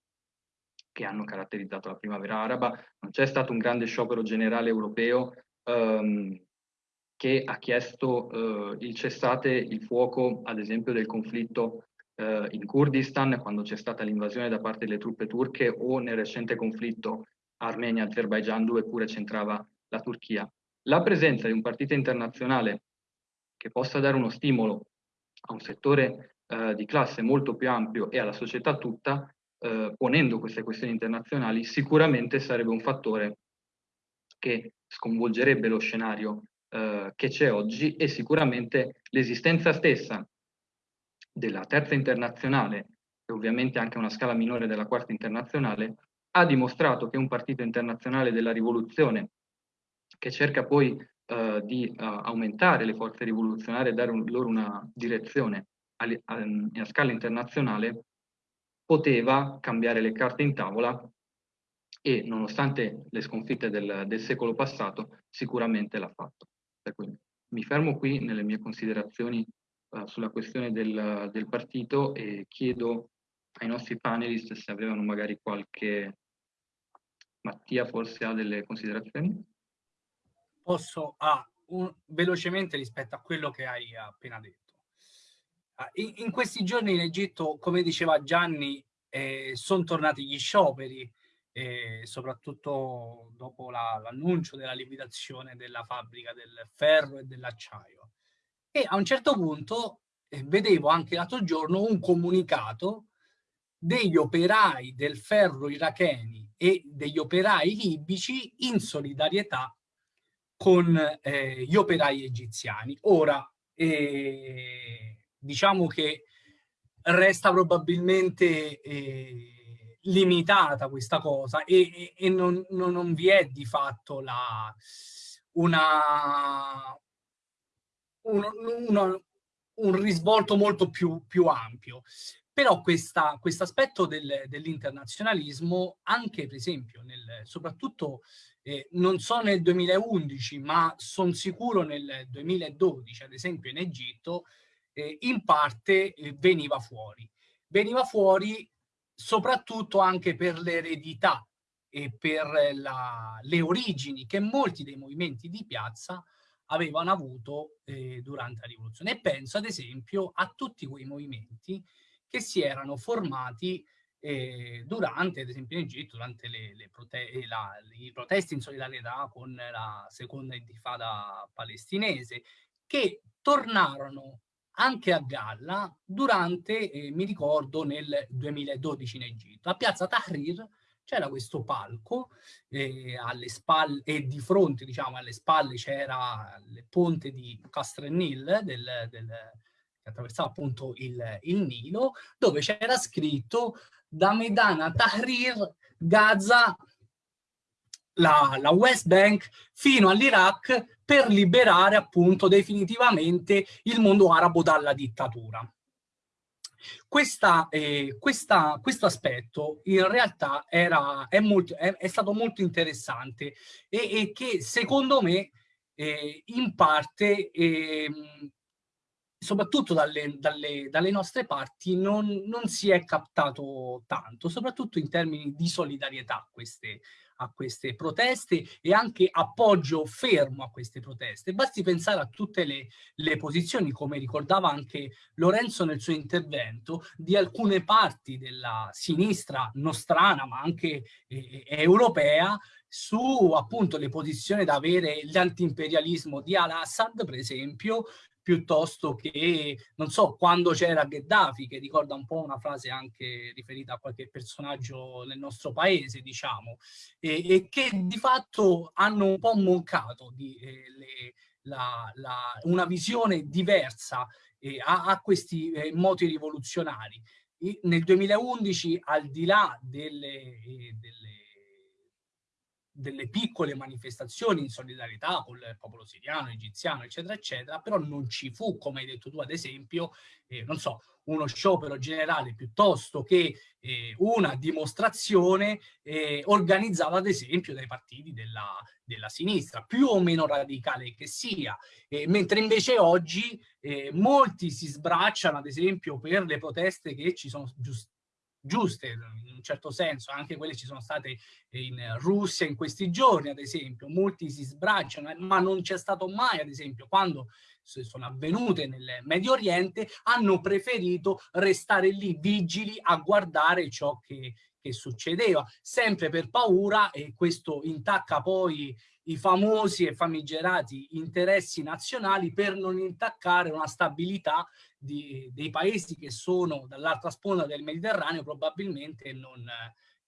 [SPEAKER 1] che hanno caratterizzato la primavera araba. Non c'è stato un grande sciopero generale europeo um, che ha chiesto eh, il cessate il fuoco, ad esempio, del conflitto eh, in Kurdistan, quando c'è stata l'invasione da parte delle truppe turche, o nel recente conflitto Armenia-Azerbaijan, dove pure c'entrava la Turchia. La presenza di un partito internazionale che possa dare uno stimolo a un settore eh, di classe molto più ampio e alla società tutta, eh, ponendo queste questioni internazionali, sicuramente sarebbe un fattore che sconvolgerebbe lo scenario eh, che c'è oggi e sicuramente l'esistenza stessa della terza internazionale e ovviamente anche una scala minore della quarta internazionale, ha dimostrato che un partito internazionale della rivoluzione, che cerca poi uh, di uh, aumentare le forze rivoluzionarie e dare un, loro una direzione a, a, a scala internazionale, poteva cambiare le carte in tavola e nonostante le sconfitte del, del secolo passato sicuramente l'ha fatto. Per cui mi fermo qui nelle mie considerazioni uh, sulla questione del, del, partito e chiedo ai nostri panelist se avevano magari qualche... Mattia forse ha delle considerazioni?
[SPEAKER 4] Posso, ah, un, velocemente rispetto a quello che hai appena detto. Ah, in, in, questi giorni in Egitto, come diceva Gianni, eh, sono tornati gli scioperi, eh, soprattutto dopo l'annuncio la, della liquidazione della fabbrica del ferro e dell'acciaio. E a un certo punto eh, vedevo anche l'altro giorno un comunicato degli operai del ferro iracheni e degli operai libici in solidarietà con eh, gli operai egiziani. Ora, eh, diciamo che resta probabilmente eh, limitata questa cosa e, e, non, non, non, vi è di fatto la, una, un, una, un risvolto molto più, più ampio. Però questo aspetto del, dell'internazionalismo, anche per esempio, nel, soprattutto eh, non so nel 2011, ma sono sicuro nel 2012, ad esempio in Egitto, eh, in parte eh, veniva fuori. Veniva fuori soprattutto anche per l'eredità e per la, le origini che molti dei movimenti di piazza avevano avuto eh, durante la rivoluzione. E penso ad esempio a tutti quei movimenti che si erano formati eh, durante, ad esempio in Egitto, durante le, le prote la, i protesti in solidarietà con la seconda intifada palestinese, che tornarono anche a galla durante, eh, mi ricordo, nel 2012 in Egitto. A Piazza Tahrir c'era questo palco eh, alle spalle e di fronte, diciamo, alle spalle c'era il ponte di Castrenil del, del che attraversava appunto il, il Nilo, dove c'era scritto da Medana Tahrir, Gaza, la, la West Bank, fino all'Iraq per liberare appunto definitivamente il mondo arabo dalla dittatura. Questa, eh, questa, questo aspetto in realtà era, è, molto, è, è stato molto interessante e, e che secondo me eh, in parte eh, soprattutto dalle, dalle, dalle nostre parti non, non, si è captato tanto, soprattutto in termini di solidarietà a queste, a queste proteste e anche appoggio fermo a queste proteste. Basti pensare a tutte le, le posizioni, come ricordava anche Lorenzo nel suo intervento, di alcune parti della sinistra nostrana, ma anche eh, europea, su appunto le posizioni da avere l'antiimperialismo di Al-Assad, per esempio, piuttosto che, non so, quando c'era Gheddafi, che ricorda un po' una frase anche riferita a qualche personaggio nel nostro paese, diciamo, e, e che di fatto hanno un po' mancato di, eh, le, la, la, una visione diversa eh, a, a, questi eh, moti rivoluzionari. E nel 2011, al di là delle, eh, delle delle piccole manifestazioni in solidarietà con il popolo siriano, egiziano, eccetera, eccetera, però non ci fu, come hai detto tu ad esempio, eh, non so, uno sciopero generale piuttosto che eh, una dimostrazione eh, organizzata ad esempio dai partiti della, della, sinistra, più o meno radicale che sia, mentre invece oggi eh, molti si sbracciano ad esempio per le proteste che ci sono giusto giuste in un certo senso, anche quelle ci sono state in Russia in questi giorni ad esempio, molti si sbracciano, ma non c'è stato mai ad esempio quando sono avvenute nel Medio Oriente, hanno preferito restare lì vigili a guardare ciò che, che succedeva, sempre per paura e questo intacca poi i famosi e famigerati interessi nazionali per non intaccare una stabilità di, dei paesi che sono dall'altra sponda del Mediterraneo probabilmente non,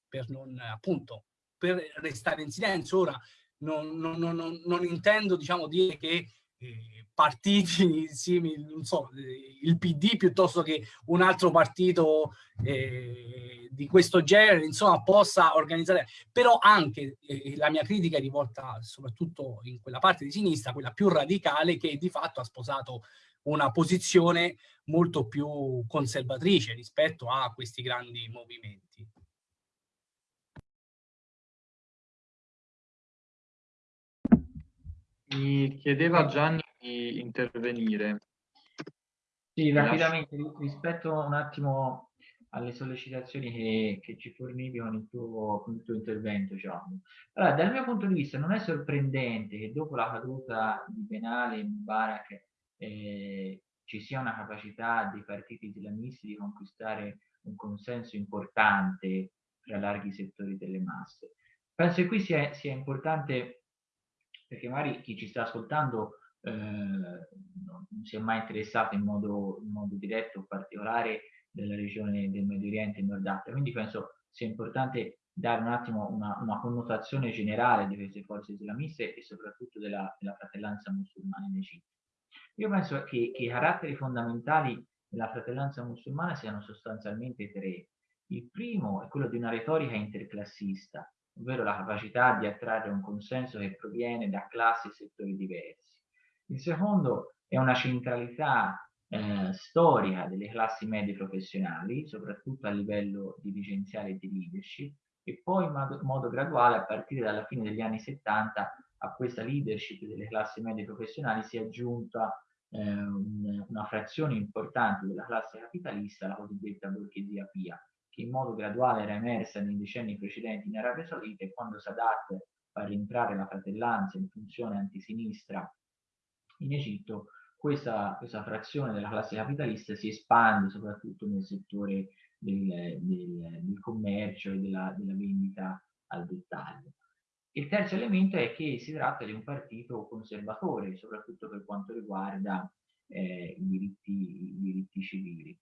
[SPEAKER 4] per non appunto per restare in silenzio. Ora non, non, non, intendo diciamo dire che partiti <laughs> simili, non so, il PD piuttosto che un altro partito eh, di questo genere, insomma, possa organizzare. Però anche eh, la mia critica è rivolta soprattutto in quella parte di sinistra, quella più radicale, che di fatto ha sposato una posizione molto più conservatrice rispetto a questi grandi movimenti.
[SPEAKER 1] Mi chiedeva Gianni di intervenire.
[SPEAKER 3] Sì, rapidamente, rispetto un attimo alle sollecitazioni che, che ci fornivi con il, tuo, con il tuo intervento, Gianni. Allora, dal mio punto di vista non è sorprendente che dopo la caduta di Benali e Mubarak eh, ci sia una capacità dei partiti islamisti di conquistare un consenso importante tra larghi settori delle masse. Penso che qui sia, sia importante perché magari chi ci sta ascoltando eh, non si è mai interessato in modo, in modo diretto o particolare della regione del Medio Oriente e Nord Africa, quindi penso sia importante dare un attimo una, una, connotazione generale di queste forze islamiste e soprattutto della, della fratellanza musulmana in Egitto. Io penso che, che i caratteri fondamentali della fratellanza musulmana siano sostanzialmente tre. Il primo è quello di una retorica interclassista, ovvero la capacità di attrarre un consenso che proviene da classi e settori diversi. Il secondo è una centralità eh, storica delle classi medie professionali, soprattutto a livello dirigenziale e di leadership, e poi in modo, modo graduale, a partire dalla fine degli anni 70, a questa leadership delle classi medie professionali si è aggiunta eh, un, una frazione importante della classe capitalista, la cosiddetta borghesia pia, che in modo graduale era emersa nei decenni precedenti in Arabia Saudita e quando Sadat fa rientrare la fratellanza in funzione antisinistra in Egitto, questa, questa, frazione della classe capitalista si espande soprattutto nel settore del, del, del commercio e della, della, vendita al dettaglio. Il terzo elemento è che si tratta di un partito conservatore, soprattutto per quanto riguarda eh, i, diritti, i diritti civili.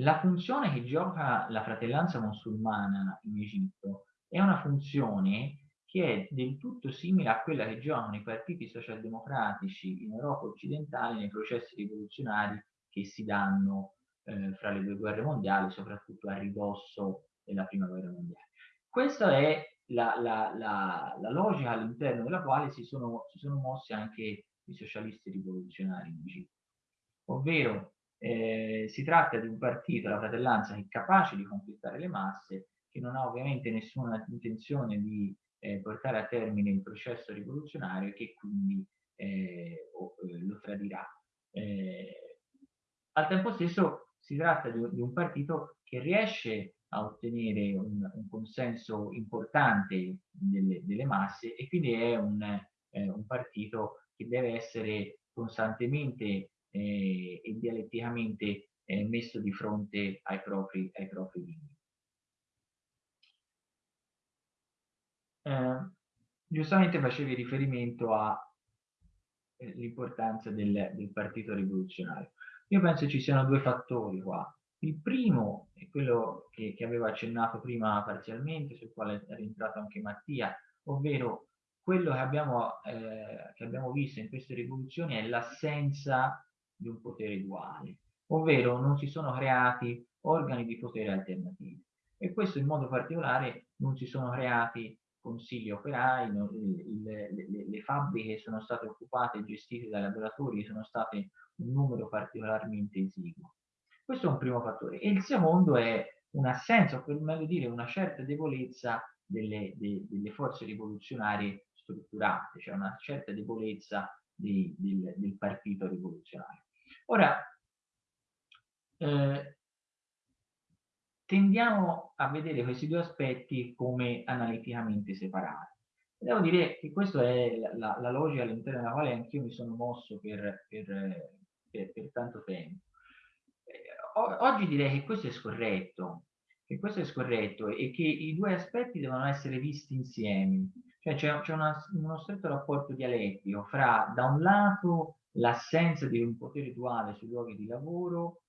[SPEAKER 3] La funzione che gioca la fratellanza musulmana in Egitto è una funzione che è del tutto simile a quella che giocano i partiti socialdemocratici in Europa occidentale nei processi rivoluzionari che si danno eh, fra le due guerre mondiali, soprattutto a ridosso della prima guerra mondiale. Questa è la, la, la, la logica all'interno della quale si sono, si sono mossi anche i socialisti rivoluzionari in Egitto, ovvero eh, si tratta di un partito, la fratellanza, che è capace di conquistare le masse, che non ha ovviamente nessuna intenzione di eh, portare a termine il processo rivoluzionario e che quindi eh, eh lo tradirà. Eh, al tempo stesso si tratta di, di, un partito che riesce a ottenere un, un consenso importante delle, delle, masse e quindi è un, eh, un partito che deve essere costantemente eh, e dialetticamente eh, messo di fronte ai propri, ai propri limiti. Eh, giustamente facevi riferimento all'importanza eh, del, del partito rivoluzionario. Io penso ci siano due fattori qua. Il primo è quello che, che avevo accennato prima parzialmente, sul quale è rientrato anche Mattia, ovvero quello che abbiamo, eh, che abbiamo visto in queste rivoluzioni è l'assenza di un potere duale, ovvero non si sono creati organi di potere alternativi e questo in modo particolare non si sono creati consigli operai, no, le, le, le, fabbriche sono state occupate e gestite dai lavoratori sono state un numero particolarmente esiguo. Questo è un primo fattore. E il secondo è un'assenza, o per meglio dire una certa debolezza delle, de, delle forze rivoluzionarie strutturate, cioè una certa debolezza di, del, del partito rivoluzionario. Ora, eh, tendiamo a vedere questi due aspetti come analiticamente separati. Devo dire che questa è la, la, la logica all'interno della quale anch'io mi sono mosso per, per, per, per tanto tempo. Eh, oggi direi che questo è scorretto, che questo è scorretto e che i due aspetti devono essere visti insieme. Cioè c'è uno stretto rapporto dialettico fra, da un lato, l'assenza di un potere duale sui luoghi di lavoro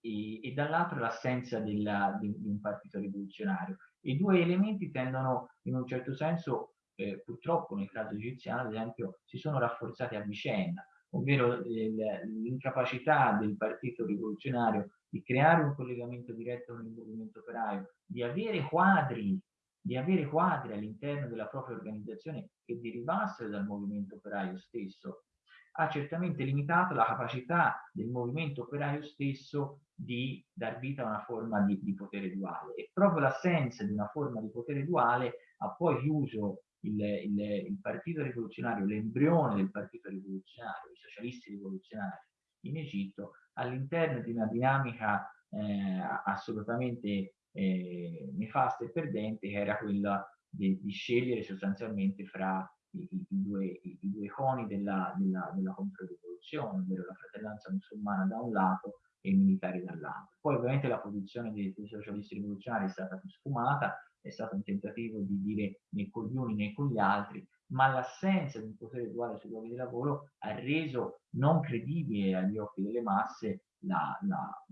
[SPEAKER 3] e, e dall'altro l'assenza di, di, un partito rivoluzionario. I due elementi tendono in un certo senso eh, purtroppo nel caso egiziano, ad esempio, si sono rafforzati a vicenda, ovvero l'incapacità del partito rivoluzionario di creare un collegamento diretto con il movimento operaio, di avere quadri, di avere quadri all'interno della propria organizzazione che derivassero dal movimento operaio stesso, ha certamente limitato la capacità del movimento operaio stesso di dar vita a una forma di, di potere duale. E proprio l'assenza di una forma di potere duale ha poi chiuso il, il, il partito rivoluzionario, l'embrione del partito rivoluzionario, i socialisti rivoluzionari in Egitto, all'interno di una dinamica eh, assolutamente eh, nefasta e perdente che era quella di, di scegliere sostanzialmente fra i, i, due, i, due, iconi della, della, della controrivoluzione, ovvero la fratellanza musulmana da un lato e i militari dall'altro. Poi ovviamente la posizione dei, dei socialisti rivoluzionari è stata più sfumata, è stato un tentativo di dire né con gli uni né con gli altri, ma l'assenza di un potere uguale sui luoghi di lavoro ha reso non credibile agli occhi delle masse la, la,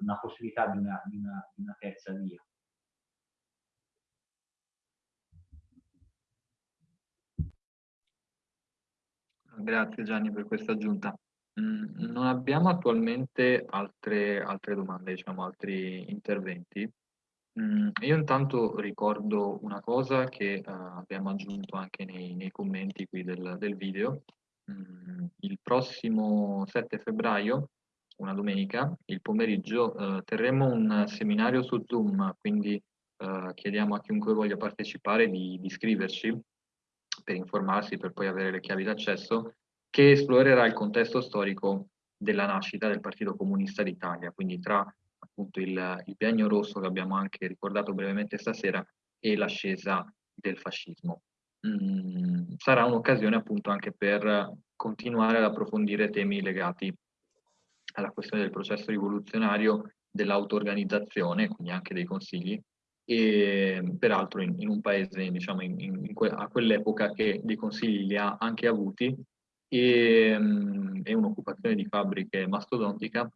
[SPEAKER 3] una possibilità di una, di, una, di una terza via.
[SPEAKER 1] Grazie Gianni per questa aggiunta. Mm, non abbiamo attualmente altre, altre domande, diciamo, altri interventi. Mm, io intanto ricordo una cosa che uh, abbiamo aggiunto anche nei, nei commenti qui del, del video. Mm, il prossimo 7 febbraio, una domenica, il pomeriggio, uh, terremo un seminario su Zoom, quindi uh, chiediamo a chiunque voglia partecipare di, di iscriverci per informarsi, per poi avere le chiavi d'accesso, che esplorerà il contesto storico della nascita del Partito Comunista d'Italia, quindi tra appunto il, il biennio rosso che abbiamo anche ricordato brevemente stasera e l'ascesa del fascismo. Mm, sarà un'occasione appunto anche per continuare ad approfondire temi legati alla questione del processo rivoluzionario, dell'auto-organizzazione, quindi anche dei consigli, e peraltro in, in un paese diciamo in, in que a quell'epoca che dei consigli li ha anche avuti e, um, un'occupazione di fabbriche mastodontica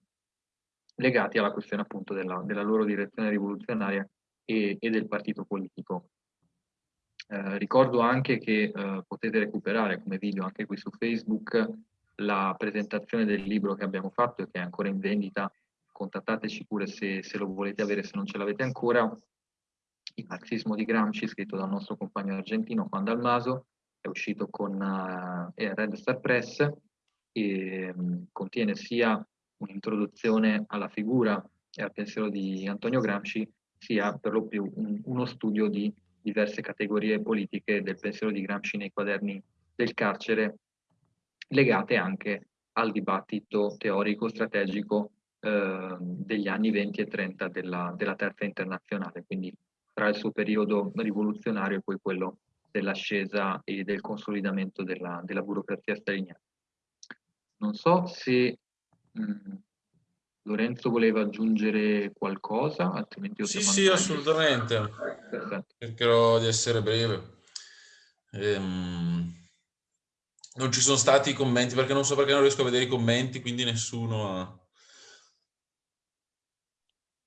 [SPEAKER 1] legati alla questione appunto della, della loro direzione rivoluzionaria e, e del partito politico. Eh, ricordo anche che eh, potete recuperare come video anche qui su Facebook la presentazione del libro che abbiamo fatto e che è ancora in vendita. Contattateci pure se, se lo volete avere, se non ce l'avete ancora. Il marxismo di Gramsci, scritto dal nostro compagno argentino Juan Dalmaso, è uscito con uh, Red Star Press e um, contiene sia un'introduzione alla figura e al pensiero di Antonio Gramsci sia per lo più un, uno studio di diverse categorie politiche del pensiero di Gramsci nei quaderni del carcere, legate anche al dibattito teorico strategico eh, degli anni 20 e 30 della, della terza internazionale, quindi tra il suo periodo rivoluzionario e poi quello dell'ascesa e del consolidamento della, della burocrazia staliniana. Non so se Mm. Lorenzo voleva aggiungere qualcosa, altrimenti io
[SPEAKER 2] Sì, sì, assolutamente. Perfetto. Cercherò di essere breve. Ehm, non ci sono stati commenti, perché non so perché non riesco a vedere i commenti, quindi nessuno ha...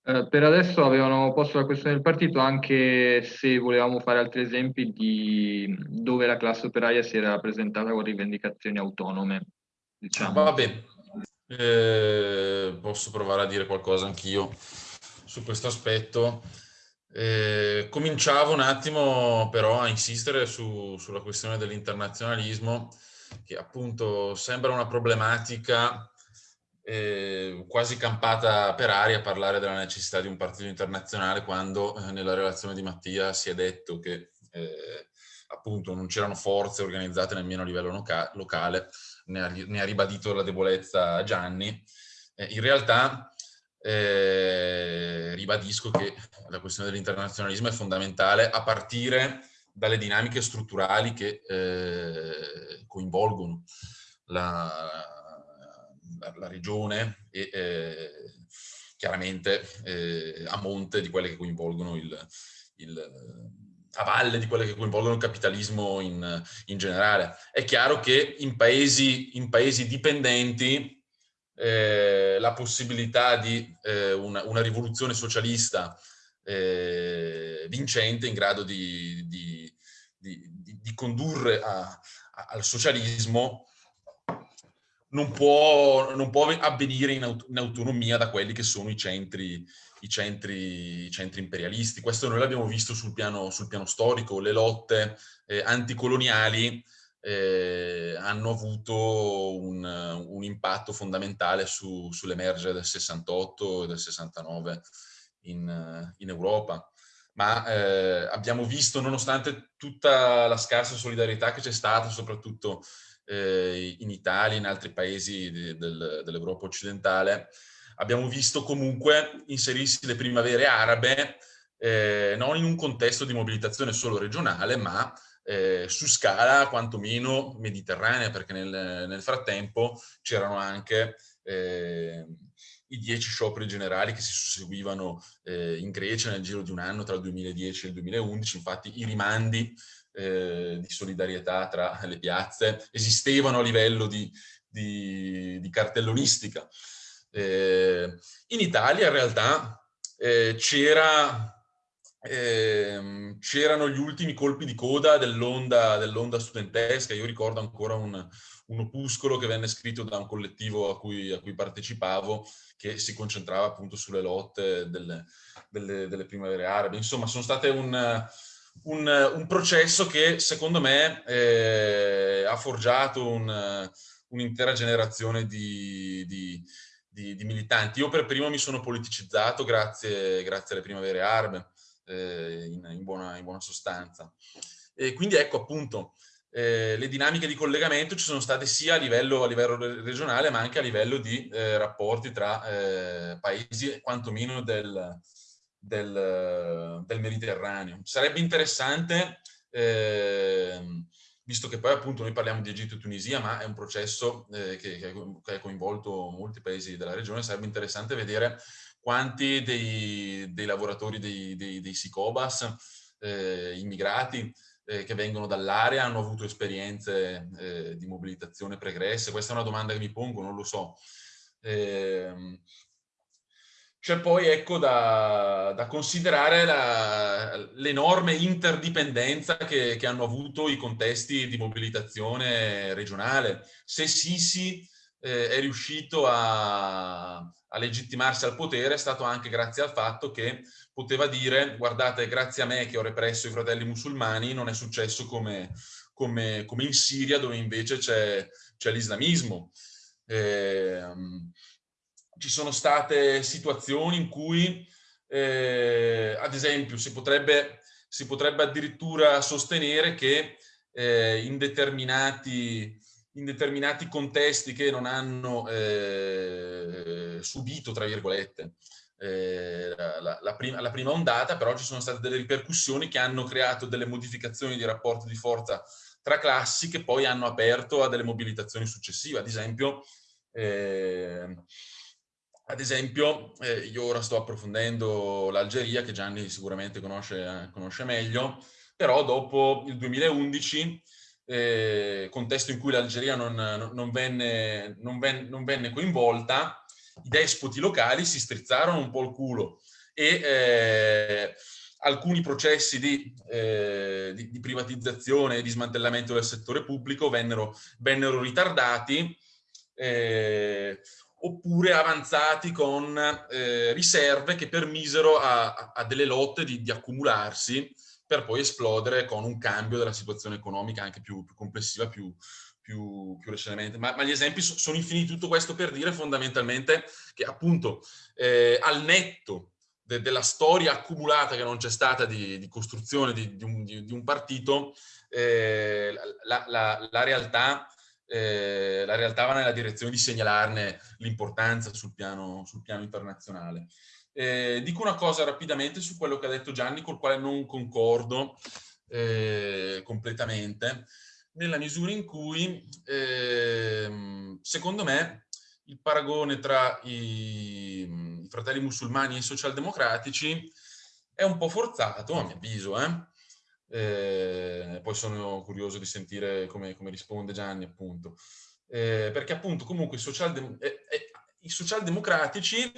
[SPEAKER 1] Eh, per adesso avevano posto la questione del partito anche se volevamo fare altri esempi di dove la classe operaia si era presentata con rivendicazioni autonome. Diciamo.
[SPEAKER 2] Va bene, eh, posso provare a dire qualcosa anch'io su questo aspetto. Eh, cominciavo un attimo però a insistere su, sulla questione dell'internazionalismo, che appunto sembra una problematica eh, quasi campata per aria parlare della necessità di un partito internazionale quando eh, nella relazione di Mattia si è detto che eh, appunto non c'erano forze organizzate nemmeno a livello loca locale ne ha, ne ha ribadito la debolezza Gianni. Eh, in realtà eh, ribadisco che la questione dell'internazionalismo è fondamentale a partire dalle dinamiche strutturali che eh, coinvolgono la, la, regione e eh, chiaramente eh, a monte di quelle che coinvolgono il, il a valle di quelle che coinvolgono il capitalismo in, in generale. È chiaro che in paesi, in paesi dipendenti eh, la possibilità di eh, una, una, rivoluzione socialista eh, vincente in grado di, di, di, di condurre a, a, al socialismo non può, non può avvenire in, aut in, autonomia da quelli che sono i centri, i centri, i centri imperialisti. Questo noi l'abbiamo visto sul piano, sul piano, storico, le lotte eh, anticoloniali eh, hanno avuto un, un, impatto fondamentale su, sull'emergere del 68 e del 69 in, in Europa. Ma eh, abbiamo visto, nonostante tutta la scarsa solidarietà che c'è stata, soprattutto eh, in Italia, in altri paesi del, dell'Europa occidentale, abbiamo visto comunque inserirsi le primavere arabe eh, non in un contesto di mobilitazione solo regionale, ma eh, su scala quantomeno mediterranea, perché nel, nel frattempo c'erano anche eh, i dieci scioperi generali che si susseguivano eh, in Grecia nel giro di un anno tra il 2010 e il 2011, infatti i rimandi eh, di solidarietà tra <laughs> le piazze esistevano a livello di, di, di cartellonistica. Eh, in Italia in realtà eh, c'era eh, c'erano gli ultimi colpi di coda dell'onda dell studentesca. Io ricordo ancora un, un, opuscolo che venne scritto da un collettivo a cui, a cui partecipavo che si concentrava appunto sulle lotte delle, delle, delle primavere arabe. Insomma, sono state un, un, un processo che secondo me eh, ha forgiato un'intera generazione di, di, di, di, militanti. Io per primo mi sono politicizzato grazie, grazie alle primavere arabe eh, in, in, buona, in, buona, sostanza. E quindi ecco appunto, eh, le dinamiche di collegamento ci sono state sia a livello, a livello regionale ma anche a livello di eh, rapporti tra eh, paesi quantomeno del, del, del, Mediterraneo. Sarebbe interessante, ehm, visto che poi appunto noi parliamo di Egitto e Tunisia, ma è un processo eh, che, che ha coinvolto molti paesi della regione, sarebbe interessante vedere quanti dei, dei lavoratori dei, dei, dei SICOBAS, eh, immigrati, eh, che vengono dall'area hanno avuto esperienze eh, di mobilitazione pregresse? Questa è una domanda che mi pongo, non lo so. Eh, c'è poi ecco, da, da considerare l'enorme interdipendenza che, che, hanno avuto i contesti di mobilitazione regionale. Se Sisi eh, è riuscito a, a legittimarsi al potere è stato anche grazie al fatto che poteva dire guardate grazie a me che ho represso i fratelli musulmani non è successo come, come, come in Siria dove invece c'è l'islamismo. Eh, ci sono state situazioni in cui eh, ad esempio si potrebbe, si potrebbe addirittura sostenere che eh, in determinati in determinati contesti che non hanno eh, subito, tra virgolette, eh, la, la, prima, la, prima, ondata, però ci sono state delle ripercussioni che hanno creato delle modificazioni di rapporto di forza tra classi che poi hanno aperto a delle mobilitazioni successive. Ad esempio, eh, ad esempio eh, io ora sto approfondendo l'Algeria, che Gianni sicuramente conosce, conosce meglio, però dopo il 2011 eh, contesto in cui l'Algeria non, non, venne, non, ven, non, venne, coinvolta, i despoti locali si strizzarono un po' il culo e eh, alcuni processi di, eh, di, di, privatizzazione e di smantellamento del settore pubblico vennero, vennero ritardati eh, oppure avanzati con eh, riserve che permisero a, a delle lotte di, di accumularsi per poi esplodere con un cambio della situazione economica anche più, più complessiva, più, più, più recentemente. Ma, ma, gli esempi sono infiniti, tutto questo per dire fondamentalmente che appunto eh, al netto de, della storia accumulata che non c'è stata di, di costruzione di, di, un, di, un, partito, eh, la, la, la, realtà, eh, la realtà va nella direzione di segnalarne l'importanza sul sul piano internazionale. Eh, dico una cosa rapidamente su quello che ha detto Gianni, col quale non concordo eh, completamente, nella misura in cui, eh, secondo me, il paragone tra i, i, fratelli musulmani e i socialdemocratici è un po' forzato, a mio avviso. Eh. Eh poi sono curioso di sentire come, come risponde Gianni, appunto. Eh, perché appunto comunque i, socialdem eh, i socialdemocratici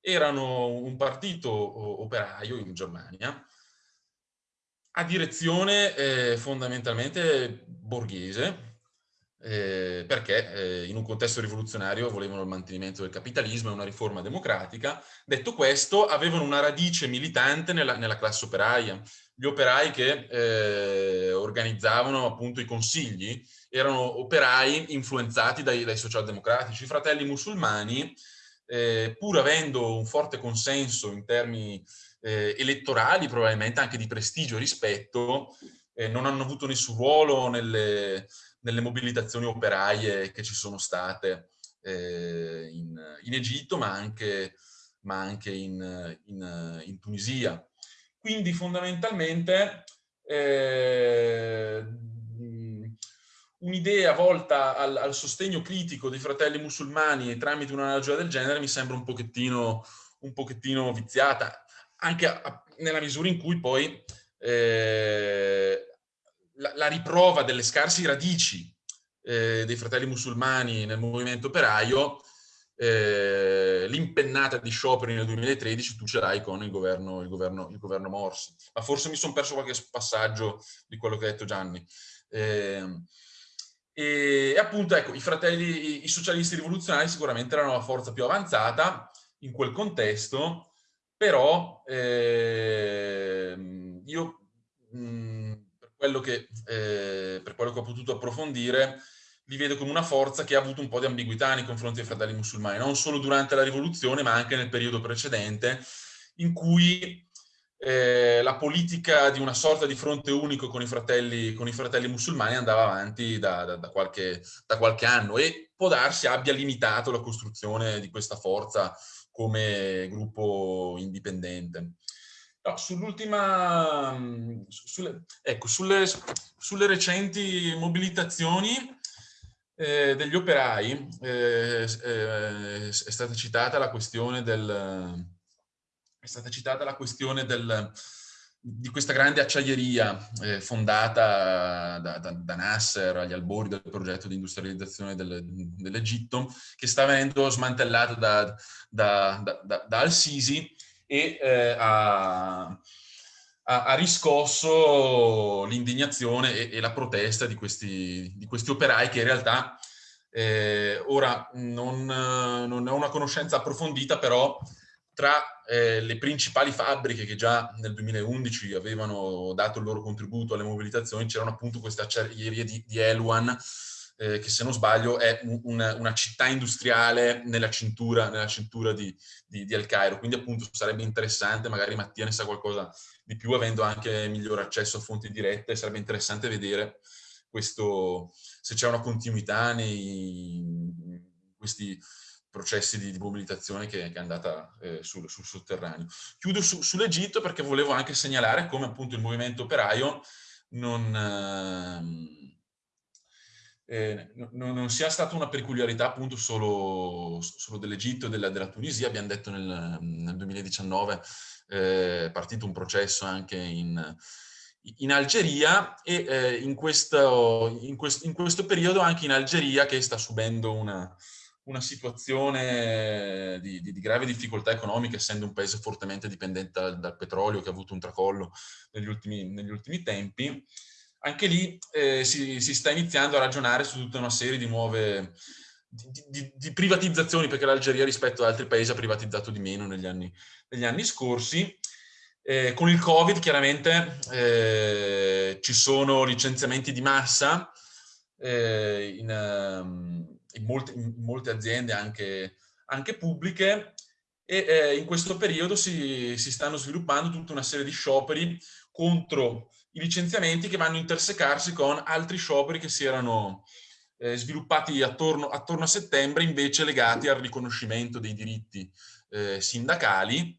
[SPEAKER 2] erano un partito operaio in Germania a direzione eh, fondamentalmente borghese, eh, perché eh, in un contesto rivoluzionario volevano il mantenimento del capitalismo e una riforma democratica. Detto questo, avevano una radice militante nella, nella classe operaia. Gli operai che eh, organizzavano appunto i consigli erano operai influenzati dai, dai socialdemocratici. I fratelli musulmani, eh, pur avendo un forte consenso in termini eh, elettorali, probabilmente anche di prestigio e rispetto, eh, non hanno avuto nessun ruolo nelle, nelle mobilitazioni operaie che ci sono state eh, in, in, Egitto, ma anche, ma anche in, in, in, Tunisia. Quindi fondamentalmente eh, un'idea volta al, al, sostegno critico dei fratelli musulmani tramite un'analogia del genere mi sembra un pochettino, un pochettino viziata, anche a, a, nella misura in cui poi eh, la, la, riprova delle scarse radici eh, dei fratelli musulmani nel movimento operaio, eh, l'impennata di scioperi nel 2013 tu ce l'hai con il governo, il, governo, il governo, Morsi. Ma forse mi sono perso qualche passaggio di quello che ha detto Gianni. Eh, e appunto, ecco, i fratelli, i, i socialisti rivoluzionari sicuramente erano la forza più avanzata in quel contesto, però eh, io mh, quello che, eh, per quello che ho potuto approfondire, li vedo come una forza che ha avuto un po' di ambiguità nei confronti dei fratelli musulmani, non solo durante la rivoluzione, ma anche nel periodo precedente, in cui eh, la politica di una sorta di fronte unico con i fratelli, con i fratelli musulmani andava avanti da, da, da, qualche, da qualche anno e può darsi abbia limitato la costruzione di questa forza come gruppo indipendente. No, sull'ultima, sulle, ecco, sulle, sulle, recenti mobilitazioni eh, degli operai eh, eh, è stata citata la questione del, è stata citata la questione del, di questa grande acciaieria eh, fondata da, da, da, Nasser agli albori del progetto di industrializzazione del, dell'Egitto, che sta venendo smantellata da, da Al-Sisi e eh, ha, ha, riscosso l'indignazione e, e, la protesta di questi, di questi, operai che in realtà eh, ora non, non ho una conoscenza approfondita, però tra eh, le principali fabbriche che già nel 2011 avevano dato il loro contributo alle mobilitazioni c'erano appunto queste acciaierie di, di Eluan eh, che se non sbaglio è un, una, una, città industriale nella cintura, nella cintura di, di, di, El Cairo, quindi appunto sarebbe interessante, magari Mattia ne sa qualcosa di più, avendo anche migliore accesso a fonti dirette, sarebbe interessante vedere questo, se c'è una continuità nei questi processi di, di mobilitazione che, che, è andata eh, sul, sul, sotterraneo. Chiudo su, sull'Egitto perché volevo anche segnalare come appunto il movimento operaio non... Eh, eh, non, non, sia stata una peculiarità appunto solo, solo dell'Egitto e della, della, Tunisia, abbiamo detto nel, nel 2019 eh, è partito un processo anche in, in Algeria e eh, in, questo, in, quest, in, questo, periodo anche in Algeria che sta subendo una, una situazione di, di, di, grave difficoltà economica essendo un paese fortemente dipendente dal, dal petrolio che ha avuto un tracollo negli ultimi, negli ultimi tempi anche lì eh, si, si, sta iniziando a ragionare su tutta una serie di nuove di, di, di privatizzazioni, perché l'Algeria rispetto ad altri paesi ha privatizzato di meno negli anni, negli anni scorsi. Eh, con il Covid chiaramente eh, ci sono licenziamenti di massa eh, in, um, in, molte, in, molte, aziende anche, anche pubbliche e eh, in questo periodo si, si stanno sviluppando tutta una serie di scioperi contro i licenziamenti che vanno a intersecarsi con altri scioperi che si erano eh, sviluppati attorno, attorno, a settembre invece legati al riconoscimento dei diritti eh, sindacali,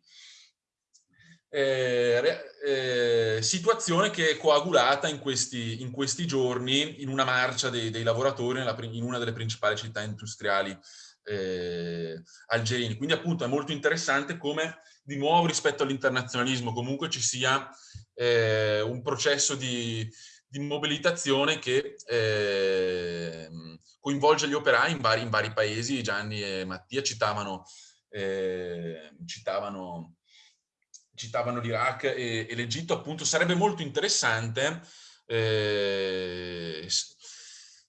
[SPEAKER 2] eh, eh situazione che è coagulata in questi, in questi giorni in una marcia dei, dei lavoratori nella, in una delle principali città industriali eh, algerini. Quindi appunto è molto interessante come di nuovo rispetto all'internazionalismo comunque ci sia eh, un processo di, di mobilitazione che eh, coinvolge gli operai in vari, in vari, paesi. Gianni e Mattia citavano, eh, citavano citavano l'Iraq e, e l'Egitto, appunto sarebbe molto interessante eh,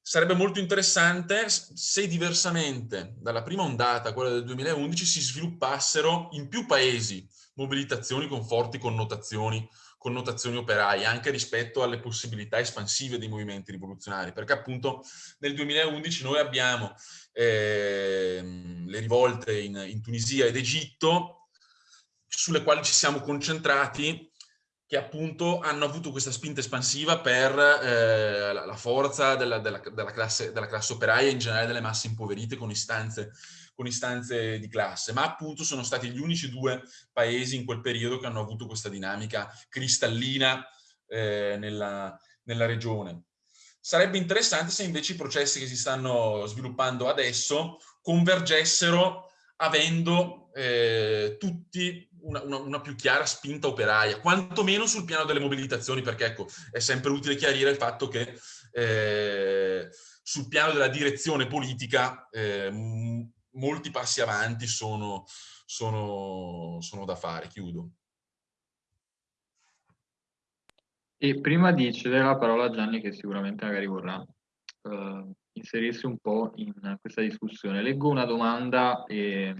[SPEAKER 2] sarebbe molto interessante se diversamente dalla prima ondata, quella del 2011, si sviluppassero in più paesi mobilitazioni con forti connotazioni, connotazioni operaie, anche rispetto alle possibilità espansive dei movimenti rivoluzionari, perché appunto nel 2011 noi abbiamo eh, le rivolte in, in Tunisia ed Egitto, sulle quali ci siamo concentrati che appunto hanno avuto questa spinta espansiva per eh, la forza della, della, della, classe, della, classe, operaia e in generale delle masse impoverite con istanze, con istanze, di classe, ma appunto sono stati gli unici due paesi in quel periodo che hanno avuto questa dinamica cristallina eh, nella, nella regione. Sarebbe interessante se invece i processi che si stanno sviluppando adesso convergessero avendo eh, tutti una, una, una, più chiara spinta operaia, quantomeno sul piano delle mobilitazioni, perché ecco, è sempre utile chiarire il fatto che eh, sul piano della direzione politica eh, molti passi avanti sono, sono, sono da fare. Chiudo.
[SPEAKER 1] E prima di cedere la parola a Gianni, che sicuramente magari vorrà uh, inserirsi un po' in questa discussione, leggo una domanda e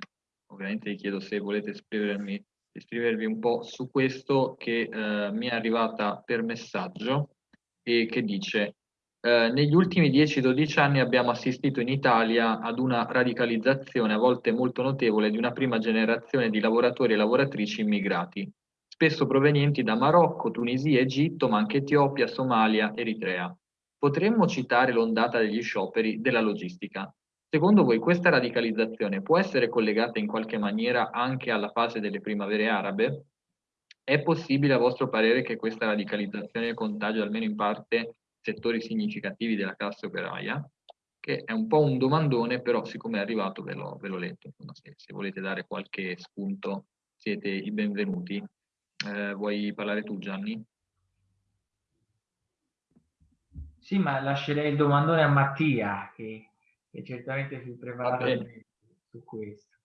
[SPEAKER 1] ovviamente vi chiedo se volete esprimermi iscrivervi un po' su questo che eh, mi è arrivata per messaggio e che dice eh, negli ultimi 10-12 anni abbiamo assistito in Italia ad una radicalizzazione a volte molto notevole di una prima generazione di lavoratori e lavoratrici immigrati, spesso provenienti da Marocco, Tunisia, Egitto, ma anche Etiopia, Somalia, Eritrea. Potremmo citare l'ondata degli scioperi della logistica, Secondo voi questa radicalizzazione può essere collegata in qualche maniera anche alla fase delle primavere arabe? È possibile a vostro parere che questa radicalizzazione contagi almeno in parte settori significativi della classe operaia? Che è un po' un domandone, però siccome è arrivato ve l'ho, letto. Se, se, volete dare qualche spunto siete i benvenuti. Eh, vuoi parlare tu Gianni?
[SPEAKER 3] Sì, ma lascerei il domandone a Mattia, che è certamente più preparato su questo.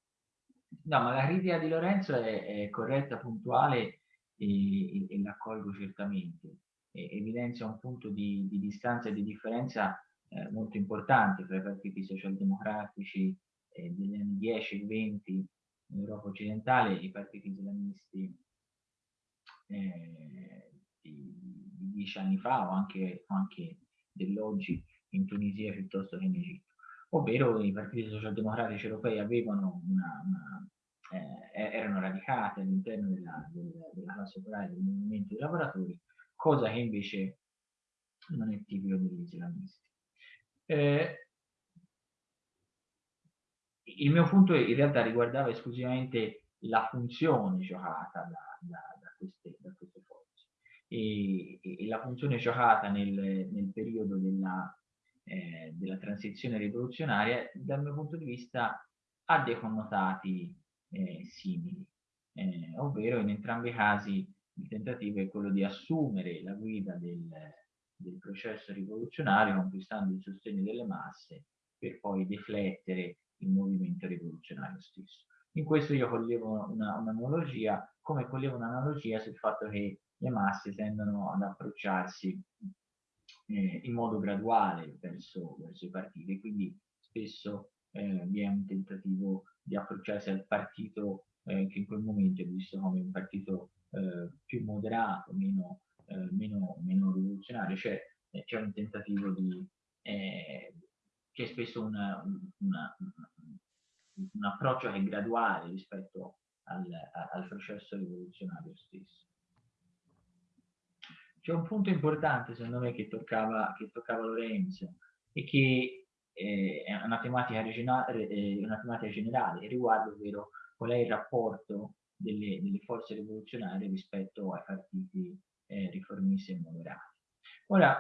[SPEAKER 3] No, ma la critica di Lorenzo è, è corretta, puntuale e, e, e l'accolgo certamente. E, evidenzia un punto di, di, distanza e di differenza eh, molto importante tra i partiti socialdemocratici eh, degli anni 10 e 20 in Europa occidentale e i partiti islamisti eh, di, di, dieci anni fa o anche, anche dell'oggi in Tunisia piuttosto che in Egitto. Ovvero i partiti socialdemocratici europei avevano una, una, eh, erano radicati all'interno della, della, della classe operaia del movimento dei lavoratori, cosa che invece non è tipico degli islamisti. Eh, il mio punto in realtà riguardava esclusivamente la funzione giocata da, da, da, queste, da queste, forze e, e, la funzione giocata nel, nel periodo della, eh, della transizione rivoluzionaria, dal mio punto di vista ha dei connotati eh, simili, eh, ovvero in entrambi i casi il tentativo è quello di assumere la guida del, del processo rivoluzionario conquistando il sostegno delle masse per poi deflettere il movimento rivoluzionario stesso. In questo io collevo un'analogia, una come collevo un'analogia sul fatto che le masse tendono ad approcciarsi eh, in modo graduale verso, verso, i partiti, quindi spesso eh, vi è un tentativo di approcciarsi al partito eh, che in quel momento è visto come un partito eh, più moderato, meno, eh, meno, meno rivoluzionario, cioè eh, c'è un tentativo di... c'è spesso una, una, un approccio che è graduale rispetto al, al processo rivoluzionario stesso. C'è un punto importante, secondo me, che toccava, che toccava Lorenzo e che eh, è una tematica, regionale, eh, una tematica generale riguardo, ovvero qual è il rapporto delle, delle forze rivoluzionarie rispetto ai partiti eh, riformisti e moderati. Ora,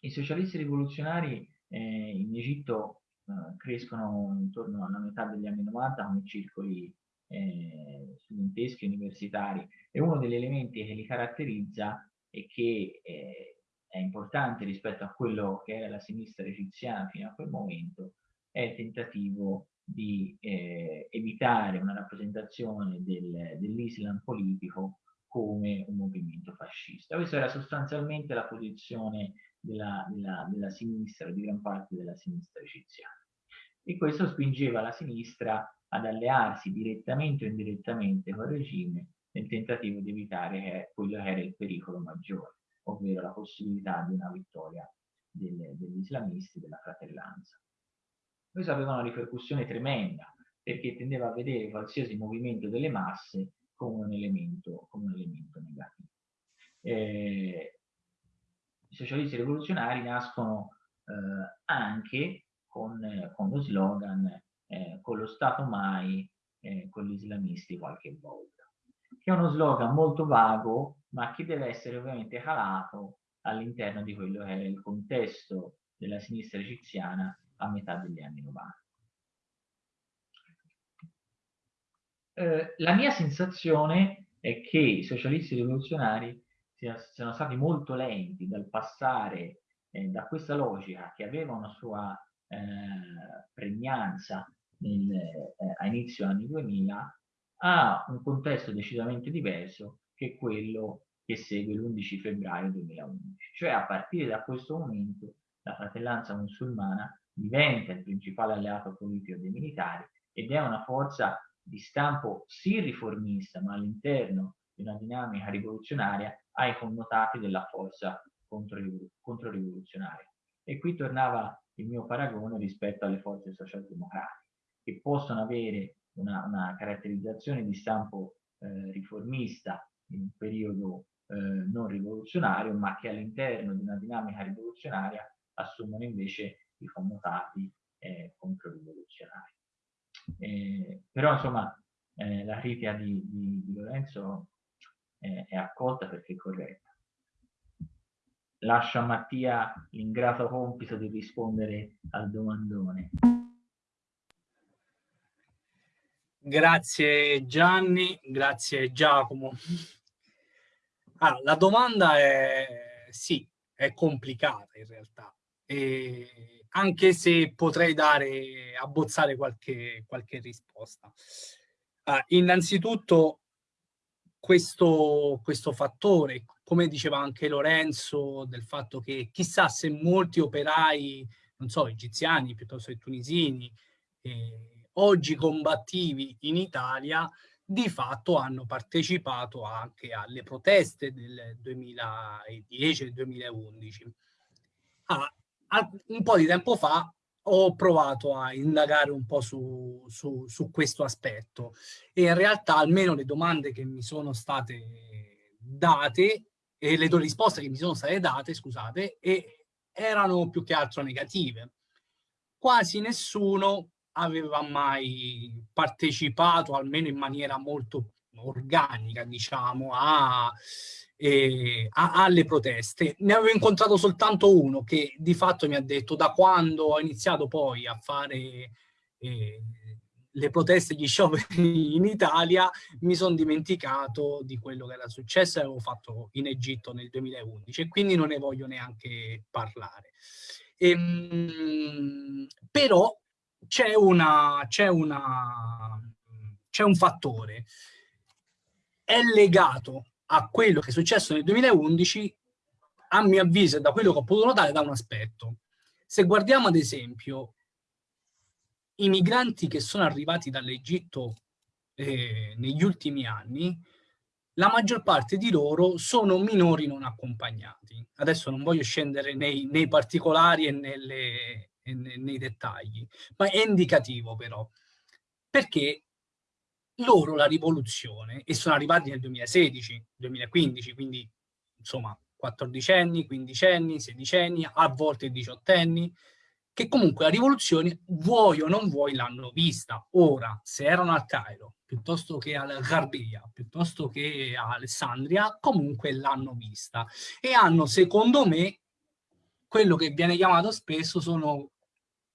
[SPEAKER 3] i socialisti rivoluzionari eh, in Egitto eh, crescono intorno alla metà degli anni 90 come circoli eh, studenteschi universitari e uno degli elementi che li caratterizza e che eh, è importante rispetto a quello che era la sinistra egiziana fino a quel momento, è il tentativo di eh, evitare una rappresentazione del, dell'Islam politico come un movimento fascista. Questa era sostanzialmente la posizione della, della, della sinistra, di gran parte della sinistra egiziana. E questo spingeva la sinistra ad allearsi direttamente o indirettamente col regime nel tentativo di evitare quello che era il pericolo maggiore, ovvero la possibilità di una vittoria delle, degli islamisti della fratellanza. Questo aveva una ripercussione tremenda, perché tendeva a vedere qualsiasi movimento delle masse come un elemento, come un elemento negativo. Eh, I socialisti rivoluzionari nascono eh, anche con, con, lo slogan eh, con lo Stato mai, eh, con gli islamisti qualche volta, che è uno slogan molto vago, ma che deve essere ovviamente calato all'interno di quello che è il contesto della sinistra egiziana a metà degli anni 90. Eh, la mia sensazione è che i socialisti rivoluzionari siano stati molto lenti dal passare eh, da questa logica che aveva una sua eh, pregnanza nel, eh, a inizio anni 2000 a un contesto decisamente diverso che quello che segue l'11 febbraio 2011. Cioè a partire da questo momento la fratellanza musulmana diventa il principale alleato politico dei militari ed è una forza di stampo sì riformista, ma all'interno di una dinamica rivoluzionaria ha i connotati della forza controrivoluzionaria. E qui tornava il mio paragone rispetto alle forze socialdemocratiche, che possono avere una, una caratterizzazione di stampo eh, riformista in un periodo eh, non rivoluzionario, ma che all'interno di una dinamica rivoluzionaria assumono invece i connotati eh, controrivoluzionari. Eh, però insomma eh, la critica di, di, di Lorenzo eh, è accolta perché è corretta. Lascio a Mattia l'ingrato compito di rispondere al domandone.
[SPEAKER 4] Grazie Gianni, grazie Giacomo. Allora, la domanda è sì, è complicata in realtà, e anche se potrei dare, abbozzare qualche, qualche risposta. Uh, innanzitutto questo, questo fattore, come diceva anche Lorenzo, del fatto che chissà se molti operai, non so, egiziani piuttosto che tunisini, eh, oggi combattivi in Italia, di fatto hanno partecipato anche alle proteste del 2010 e 2011. Ah, un po' di tempo fa ho provato a indagare un po' su, su, su, questo aspetto e in realtà almeno le domande che mi sono state date e le risposte che mi sono state date, scusate, erano più che altro negative. Quasi nessuno aveva mai partecipato, almeno in maniera molto organica, diciamo, a eh, a, alle proteste. Ne avevo incontrato soltanto uno che di fatto mi ha detto da quando ho iniziato poi a fare eh, le proteste, gli scioperi in Italia, mi sono dimenticato di quello che era successo e avevo fatto in Egitto nel 2011 e quindi non ne voglio neanche parlare. Ehm, però c'è una, c'è una, c'è un fattore, è legato a quello che è successo nel 2011, a mio avviso da quello che ho potuto notare, da un aspetto. Se guardiamo ad esempio i migranti che sono arrivati dall'Egitto eh, negli ultimi anni, la maggior parte di loro sono minori non accompagnati. Adesso non voglio scendere nei, nei particolari e, nelle, e nei dettagli, ma è indicativo però, perché loro la rivoluzione, e sono arrivati nel 2016, 2015, quindi insomma 14 anni, 15 anni, 16 anni, a volte 18 anni, che comunque la rivoluzione, vuoi o non vuoi, l'hanno vista. Ora, se erano al Cairo, piuttosto che al Garbia, piuttosto che a Alessandria, comunque l'hanno vista. E hanno, secondo me, quello che viene chiamato spesso sono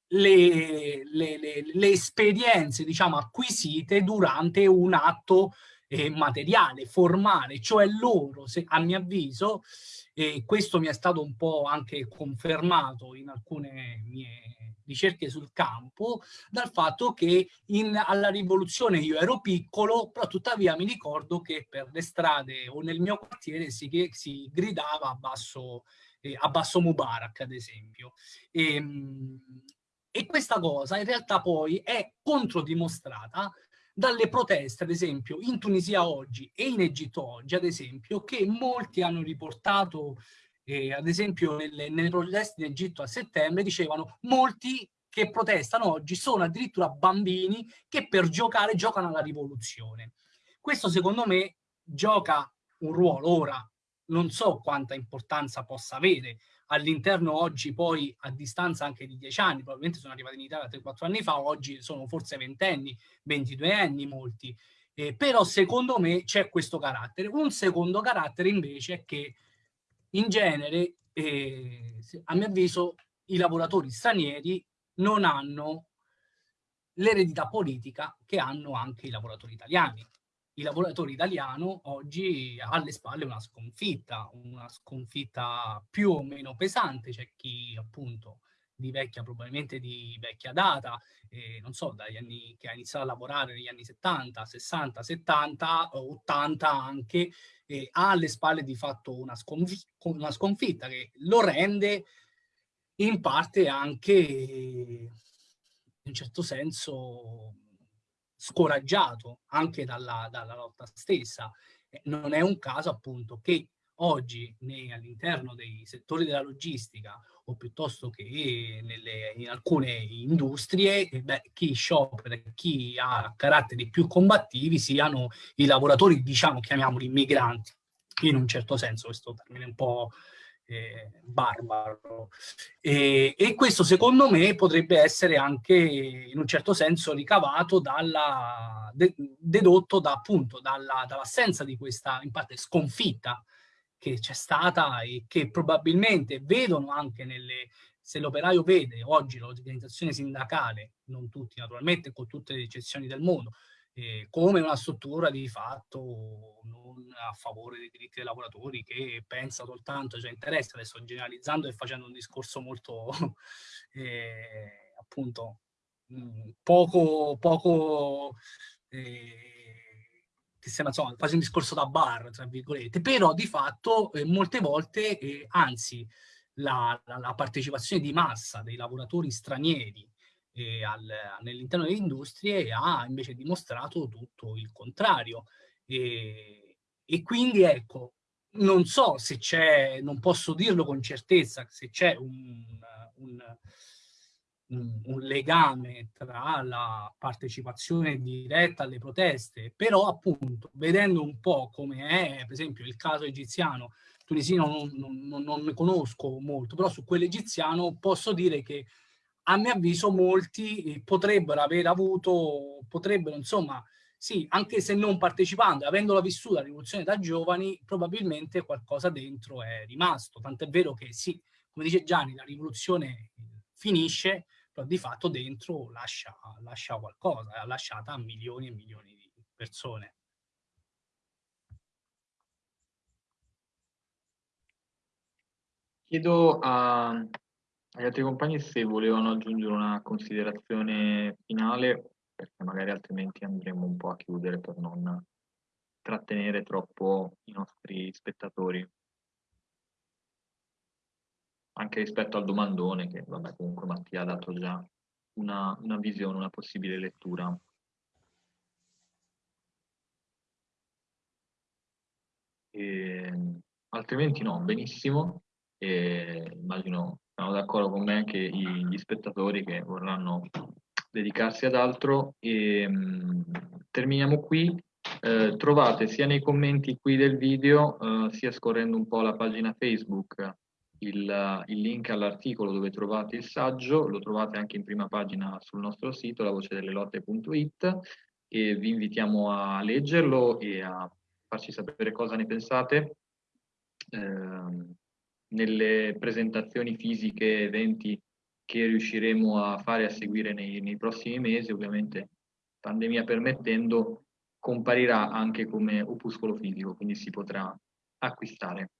[SPEAKER 4] le, le, le, le esperienze diciamo, acquisite durante un atto eh, materiale, formale, cioè loro, se, a mio avviso, e questo mi è stato un po' anche confermato in alcune mie ricerche sul campo dal fatto che in, alla rivoluzione io ero piccolo, però tuttavia mi ricordo che per le strade o nel mio quartiere si, si gridava a basso, eh, a basso Mubarak, ad esempio. E, ehm, e questa cosa in realtà poi è controdimostrata dalle proteste, ad esempio, in Tunisia oggi e in Egitto oggi, ad esempio, che molti hanno riportato, eh, ad esempio, nelle, nelle proteste in Egitto a settembre, dicevano molti che protestano oggi sono addirittura bambini che per giocare giocano alla rivoluzione. Questo secondo me gioca un ruolo. Ora, non so quanta importanza possa avere, all'interno oggi poi a distanza anche di dieci anni, probabilmente sono arrivati in Italia 3-4 anni fa, oggi sono forse ventenni, 22 anni molti, eh, però secondo me c'è questo carattere. Un secondo carattere invece è che in genere, eh, a mio avviso, i lavoratori stranieri non hanno l'eredità politica che hanno anche i lavoratori italiani il lavoratore italiano oggi ha alle spalle una sconfitta, una sconfitta più o meno pesante, c'è chi appunto di vecchia, probabilmente di vecchia data, eh, non so, dagli anni che ha iniziato a lavorare negli anni 70, 60, 70, 80 anche, eh, ha alle spalle di fatto una, sconf una sconfitta che lo rende in parte anche, in un certo senso, scoraggiato anche dalla, dalla lotta stessa. Non è un caso appunto che oggi all'interno dei settori della logistica o piuttosto che nelle, in alcune industrie, eh, beh, chi sciopera, chi ha caratteri più combattivi siano i lavoratori, diciamo, chiamiamoli immigranti, in un certo senso, questo termine un po' eh, barbaro. E, e, questo secondo me potrebbe essere anche in un certo senso ricavato dalla, de, dedotto da, appunto dall'assenza di questa in parte sconfitta che c'è stata e che probabilmente vedono anche nelle, se l'operaio vede oggi l'organizzazione sindacale, non tutti naturalmente, con tutte le eccezioni del mondo, eh, come una struttura di fatto non a favore dei diritti dei lavoratori che pensa soltanto ai suoi interessi, adesso generalizzando e facendo un discorso molto <laughs> eh, appunto mm, poco, poco eh, che sembra insomma quasi un discorso da bar tra virgolette, però di fatto eh, molte volte eh, anzi la, la, la partecipazione di massa dei lavoratori stranieri nell'interno delle industrie ha invece dimostrato tutto il contrario. E, e quindi ecco, non so se c'è, non posso dirlo con certezza, se c'è un, un, un, un, legame tra la partecipazione diretta alle proteste, però appunto vedendo un po' come è per esempio il caso egiziano, tunisino non, non, non ne conosco molto, però su quello egiziano posso dire che a mio avviso molti eh, potrebbero aver avuto, potrebbero insomma, sì, anche se non partecipando, avendola vissuta la rivoluzione da giovani, probabilmente qualcosa dentro è rimasto. Tant'è vero che sì, come dice Gianni, la rivoluzione finisce, però di fatto dentro lascia, lascia qualcosa, è lasciata a milioni e milioni di persone.
[SPEAKER 1] Chiedo a, agli altri compagni se volevano aggiungere una considerazione finale, perché magari altrimenti andremo un po' a chiudere per non trattenere troppo i nostri spettatori. Anche rispetto al domandone, che vabbè, comunque Mattia ha dato già una, una visione, una possibile lettura. E, altrimenti no, benissimo. E immagino sono d'accordo con me anche gli spettatori che vorranno dedicarsi ad altro e mh, terminiamo qui. Eh, trovate sia nei commenti qui del video eh, sia scorrendo un po' la pagina Facebook il, il link all'articolo dove trovate il saggio, lo trovate anche in prima pagina sul nostro sito lavocidellelotte.it e vi invitiamo a leggerlo e a farci sapere cosa ne pensate. Eh, nelle presentazioni fisiche, eventi che riusciremo a fare a seguire nei, nei prossimi mesi, ovviamente pandemia permettendo, comparirà anche come opuscolo fisico, quindi si potrà acquistare.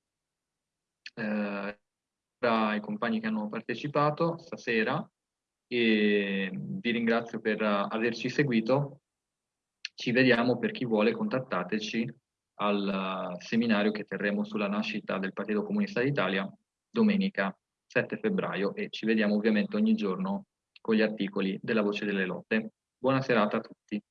[SPEAKER 1] eh, ai compagni che hanno partecipato stasera e vi ringrazio per averci seguito. Ci vediamo per chi vuole, contattateci al seminario che terremo sulla nascita del Partito Comunista d'Italia domenica 7 febbraio e ci vediamo ovviamente ogni giorno con gli articoli della Voce delle Lotte. Buona serata a tutti.